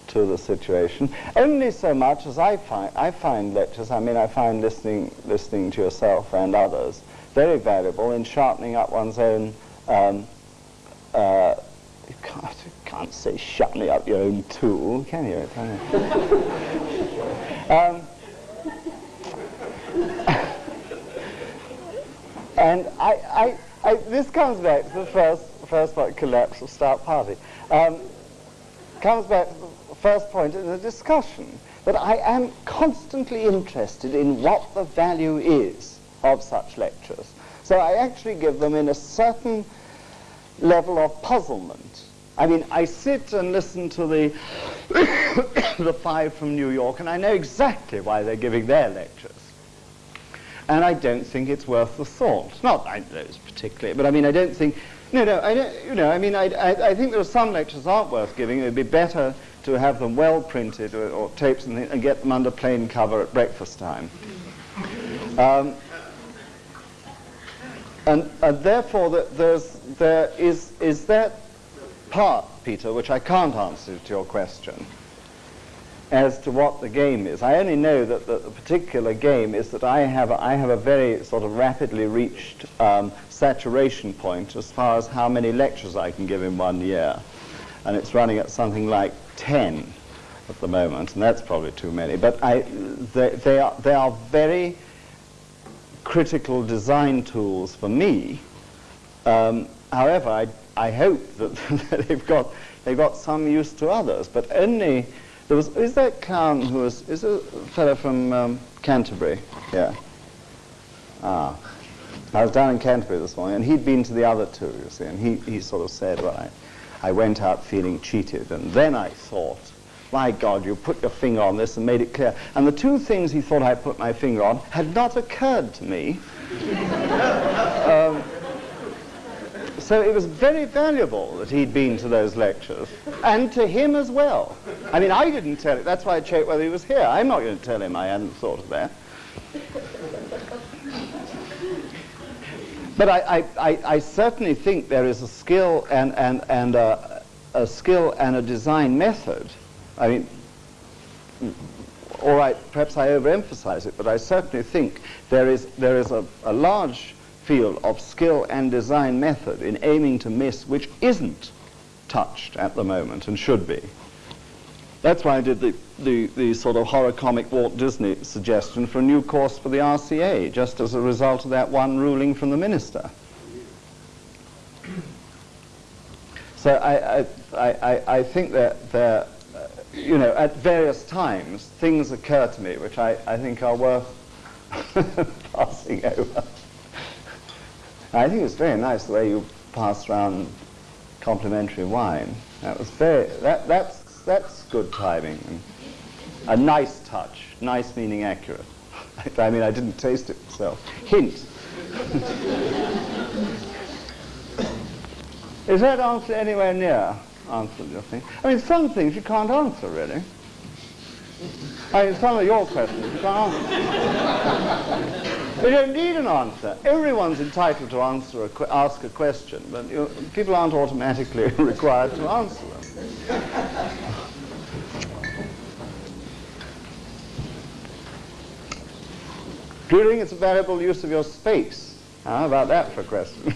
to the situation. Only so much as I find, I find lectures. I mean, I find listening, listening to yourself and others very valuable in sharpening up one's own um, uh, you can't, you can't say sharpening up your own tool, can you? Can you? [laughs] um, and I, I, I, this comes back to the first, first point, collapse of start party. Um, comes back to the first point in the discussion, that I am constantly interested in what the value is of such lectures. So I actually give them in a certain level of puzzlement. I mean, I sit and listen to the, [coughs] the five from New York, and I know exactly why they're giving their lectures. And I don't think it's worth the thought. Not I those particularly, but I mean, I don't think. No, no, I don't, you know, I mean, I, I, I think there are some lectures aren't worth giving. It would be better to have them well printed or, or tapes and, and get them under plain cover at breakfast time. Um, and, and therefore, the, there's, there is, is that part, Peter, which I can't answer to your question. As to what the game is. I only know that the, the particular game is that I have a, I have a very sort of rapidly reached um, saturation point as far as how many lectures I can give in one year, and it's running at something like 10 at the moment, and that's probably too many. But I, they, they are they are very critical design tools for me. Um, however, I, I hope that, [laughs] that they've got they've got some use to others, but only there was, is that clown who was, is a fellow from um, Canterbury? Yeah. Ah. I was down in Canterbury this morning, and he'd been to the other two, you see, and he, he sort of said, well, I, I went out feeling cheated, and then I thought, my God, you put your finger on this and made it clear. And the two things he thought I put my finger on had not occurred to me. [laughs] um, so it was very valuable that he'd been to those lectures, and to him as well. I mean, I didn't tell him. That's why I checked whether he was here. I'm not going to tell him I hadn't thought of that. But I, I, I, certainly think there is a skill and, and, and a, a skill and a design method. I mean, all right, perhaps I overemphasize it, but I certainly think there is, there is a, a large field of skill and design method in aiming to miss which isn't touched at the moment and should be. That's why I did the, the, the, sort of horror comic Walt Disney suggestion for a new course for the RCA, just as a result of that one ruling from the minister. So I, I, I, I think that there, uh, you know, at various times, things occur to me which I, I think are worth [laughs] passing over. I think it's very nice the way you passed around complimentary wine. That was very, that, that's, that's good timing. A nice touch. Nice meaning accurate. [laughs] I mean, I didn't taste it myself. Hint. [laughs] Is that answer anywhere near answered your thing? I mean, some things you can't answer, really. I mean, some of your questions you can't answer. [laughs] We don't need an answer. Everyone's entitled to answer a ask a question, but you, people aren't automatically [laughs] required to answer them. Think it's a valuable use of your space? How about that for a question? [laughs]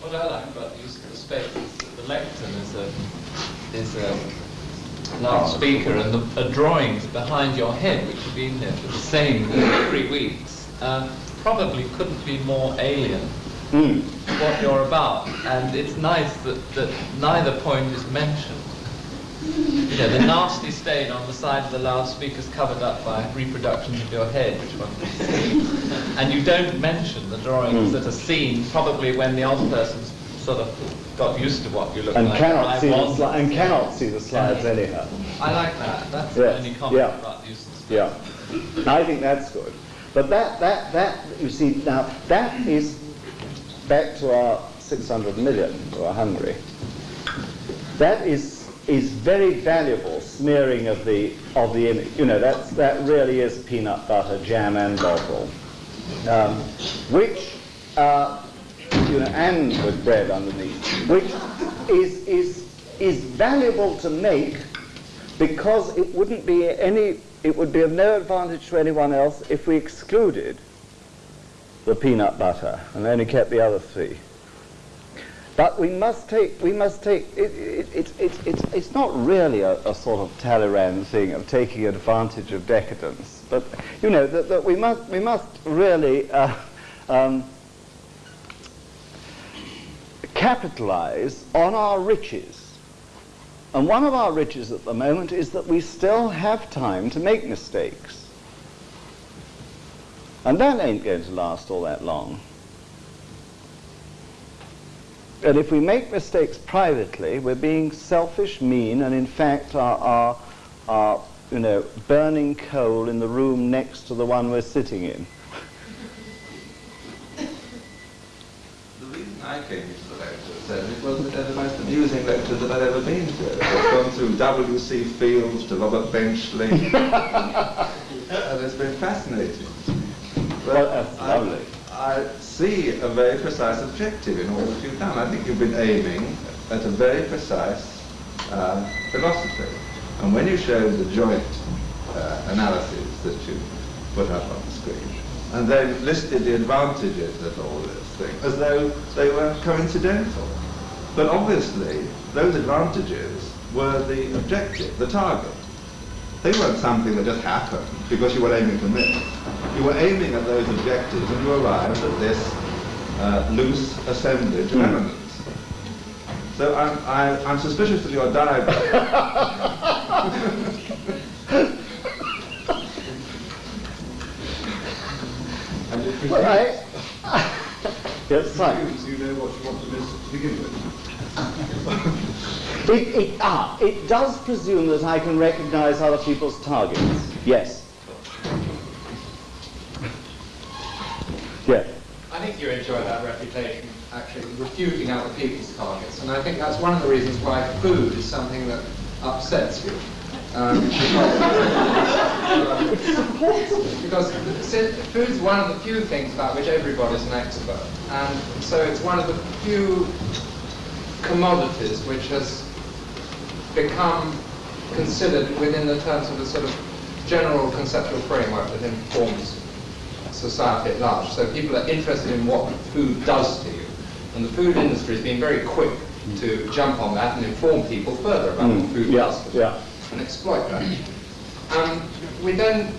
what I like about the use of the space is that the lectern is a, is a loudspeaker and the drawings behind your head, which have been there for the same three weeks, uh, probably couldn't be more alien mm. what you're about. And it's nice that, that neither point is mentioned. You know, the nasty stain on the side of the loudspeaker is covered up by reproductions of your head, which one can see. And you don't mention the drawings mm. that are seen probably when the old person's sort of got used to what you look and like. Cannot see the sli- and cannot see the slides anyhow. I like that. That's the only comment yeah. about the use of Yeah. I think that's good. But that, that, that, you see, now, that is back to our 600 million who are hungry. That is, is very valuable smearing of the, of the image. You know, that's, that really is peanut butter, jam, and bottle. Um, which uh, know, and with bread underneath, which is, is, is valuable to make because it wouldn't be any, it would be of no advantage to anyone else if we excluded the peanut butter and only kept the other three. But we must take, we must take, it, it, it, it, it's, it's not really a, a, sort of Talleyrand thing of taking advantage of decadence. But, you know, that, that we, must, we must really uh, um, capitalize on our riches. And one of our riches at the moment is that we still have time to make mistakes. And that ain't going to last all that long. And if we make mistakes privately, we're being selfish, mean, and in fact are, are, are you know, burning coal in the room next to the one we're sitting in. the reason I came said it was the most amusing lecture that I'd ever been to. I've gone through W.C. Fields to Robert Benchley, and it's been fascinating. Well, that's I, lovely. I see a very precise objective in all that you've done. I think you've been aiming at a very precise uh, philosophy. And when you show the joint uh, analyses that you put up on the screen, and then listed the advantages of all this thing as though they were coincidental. But obviously, those advantages were the objective, the target. They weren't something that just happened because you were aiming to miss. You were aiming at those objectives and you arrived at this uh, loose assemblage of elements. So I'm, I, I'm suspicious of your diagram. And it presumes, Well, I, yes, fine. presumes you know what you want to miss to begin with. It, it, ah, it does presume that I can recognize other people's targets. Yes. Yes. I think you enjoy that reputation, actually, refuting other people's targets. And I think that's one of the reasons why food is something that upsets you. Um, because, because food is one of the few things about which everybody's an expert. And so it's one of the few commodities which has become considered within the terms of a sort of general conceptual framework that informs society at large. So people are interested in what food does to you. And the food industry has been very quick to jump on that and inform people further about what food Yeah, does yeah. And exploit that. Um, we then,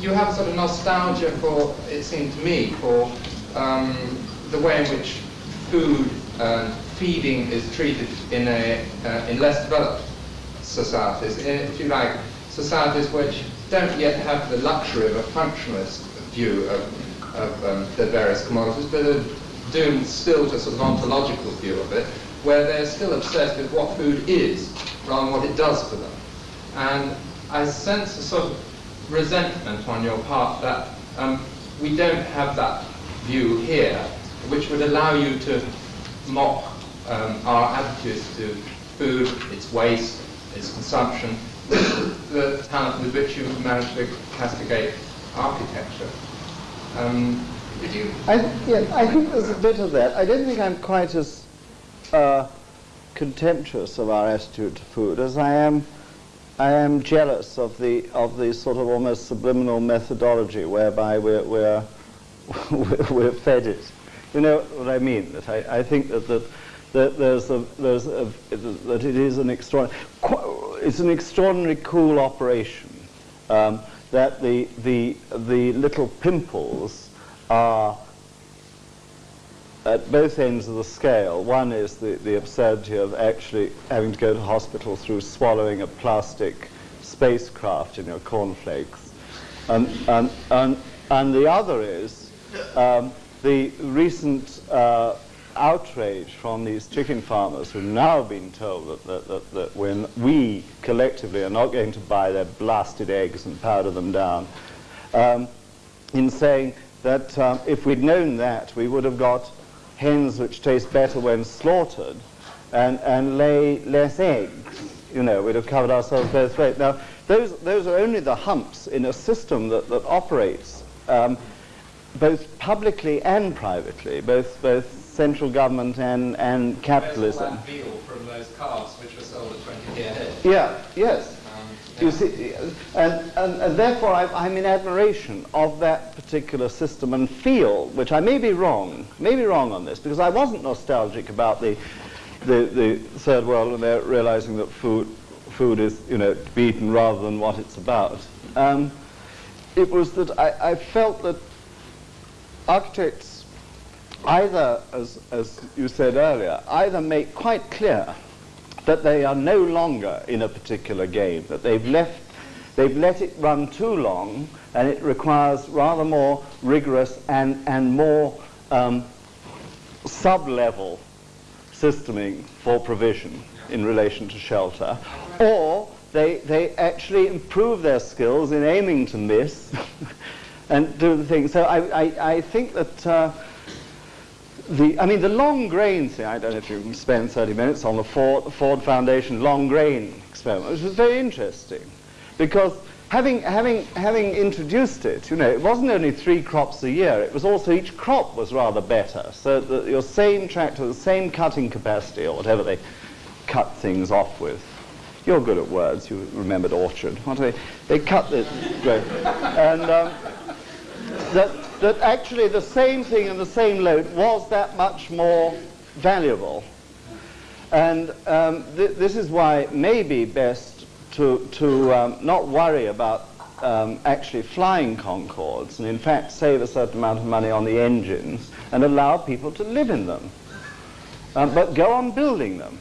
you have sort of nostalgia for, it seemed to me, for um, the way in which food and feeding is treated in, a, uh, in less developed societies, in, if you like, societies which don't yet have the luxury of a functionalist view of, of um, the various commodities, but are doomed still to sort of ontological view of it, where they're still obsessed with what food is rather than what it does for them. And I sense a sort of resentment on your part that um, we don't have that view here, which would allow you to mock um, our attitudes to food, its waste, its consumption, the talent with which you managed to castigate architecture. Um, I, yeah, I think there's a bit of that. I don't think I'm quite as uh, contemptuous of our attitude to food as I am. I am jealous of the of the sort of almost subliminal methodology whereby we're we're [laughs] we're fed it. You know what I mean? That I, I think that that, that there's a there's a, that it is an extraordinary it's an extraordinary cool operation. Um, that the the the little pimples are at both ends of the scale. One is the, the absurdity of actually having to go to hospital through swallowing a plastic spacecraft in your cornflakes. And, and, and, and the other is um, the recent uh, outrage from these chicken farmers who've now been told that, that, that, that when we collectively are not going to buy their blasted eggs and powder them down, um, in saying that um, if we'd known that, we would have got hens which taste better when slaughtered and, and lay less eggs. You know, we'd have covered ourselves both ways. Now, those, those are only the humps in a system that, that operates um, both publicly and privately, both, both central government and, and capitalism. that veal from those calves which were sold at 20 a head? Yeah, yes. You see, and, and, and therefore I'm, I'm in admiration of that particular system and feel, which I may be wrong, may be wrong on this, because I wasn't nostalgic about the, the, the third world and they're realizing that food, food is, you know, to be eaten rather than what it's about. Um, it was that I, I felt that architects either, as, as you said earlier, either make quite clear that they are no longer in a particular game, that they've left, they've let it run too long, and it requires rather more rigorous and, and more um, sub-level systeming for provision in relation to shelter, or they, they actually improve their skills in aiming to miss [laughs] and do the thing. So I, I, I think that uh, the, I mean, the long grain thing, I don't know if you can spend 30 minutes on the Ford, Ford Foundation long grain experiment, which was very interesting. Because having, having, having introduced it, you know, it wasn't only three crops a year, it was also each crop was rather better. So that your same tractor, the same cutting capacity or whatever they cut things off with. You're good at words. You remembered orchard. What they? They cut this. [laughs] Great. And um, that, that actually the same thing in the same load was that much more valuable. And um, th this is why it may be best to, to um, not worry about um, actually flying Concordes and in fact save a certain amount of money on the engines and allow people to live in them. Um, but go on building them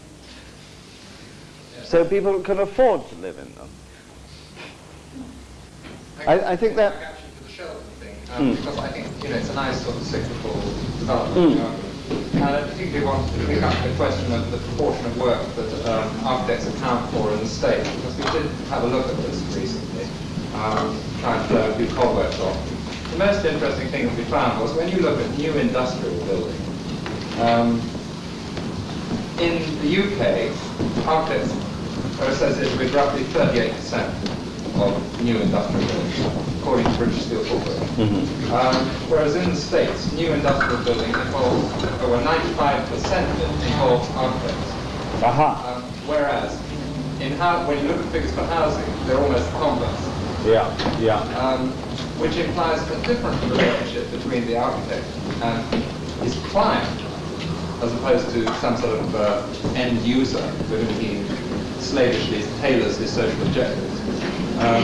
so people can afford to live in them. I, I think that... Actually, for the Sheldon thing, um, Mm. because I think, you know, it's a nice sort of cyclical development. Mm. Um, and I particularly wanted to pick up the question of the proportion of work that um, architects account for in the state, because we did have a look at this recently, um, trying to do cobwebs off. The most interesting thing that we found was when you look at new industrial building, um, in the UK, architects are associated with roughly 38% of new industrial buildings, according to British Steel Corporation. Um, whereas in the States, new industrial building involves, over 95% of it involves architects. Aha. Um, whereas in how, when you look at figures for housing, they're almost converse, Yeah, yeah. um, which implies a different relationship between the architect and his client, as opposed to some sort of uh, end user with whom he slavishly tailors his social objectives. Um,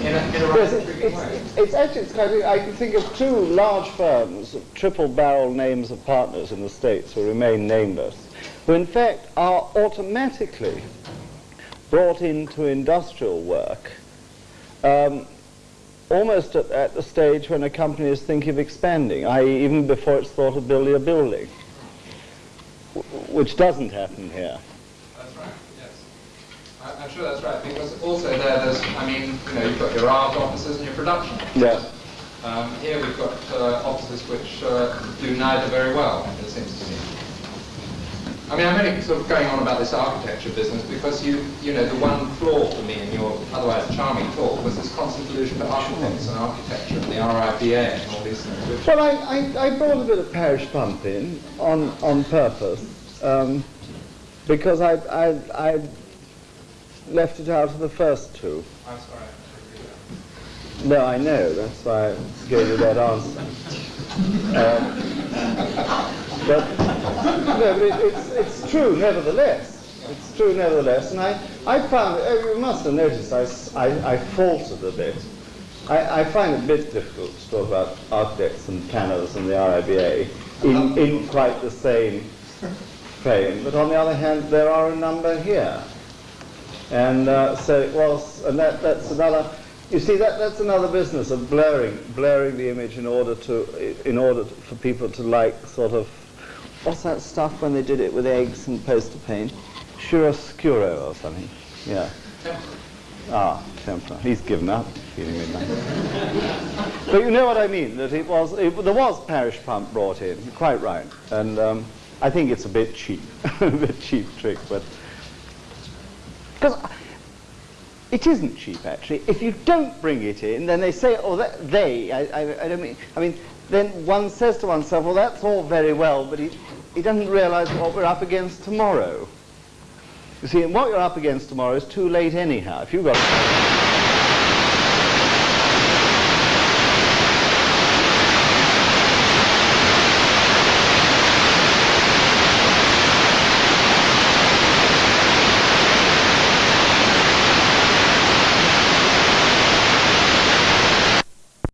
in a, in a it's, it's actually, it's kind of, I can think of two large firms, triple barrel names of partners in the States who remain nameless, who in fact are automatically brought into industrial work um, almost at, at the stage when a company is thinking of expanding, i.e. even before it's thought of building a building, which doesn't happen here. That's right, yes. I- I'm sure that's right, because also there, there's, I mean, you know, you've got your art offices and your production offices. Yeah. Um, here we've got uh, offices which uh, do neither very well, it seems to me. I mean, I'm only sort of going on about this architecture business because you, you know, the one flaw for me in your otherwise charming talk was this constant allusion to architects and architecture and the RIBA and all these things. Well, I, I, I brought a bit of parish pump in on, on purpose um, because I, I, I left it out of the first two. I'm sorry. No, I know, that's why I gave you that answer. [laughs] Um, but no, but it, it's, it's true nevertheless. It's true nevertheless. And I, I found, oh, you must have noticed, I I faltered a bit. I, I find it a bit difficult to talk about architects and planners and the RIBA in, in quite the same frame. But on the other hand, there are a number here. And uh, so was, and that, that's another, you see, that, that's another business of blurring, blurring the image in order to, in order to, for people to like sort of, what's that stuff when they did it with eggs and poster paint? Chiaroscuro or something, yeah. Ah, Tempera. He's given up feeling but you know what I mean, that it was, it, there was parish pump brought in, quite right. And um, I think it's a bit cheap, [laughs] a bit cheap trick, but because it isn't cheap, actually. If you don't bring it in, then they say, oh, that, they, I, I, I don't mean, I mean, then one says to oneself, well, that's all very well, but he, he doesn't realize what we're up against tomorrow. You see, and what you're up against tomorrow is too late anyhow. If you've got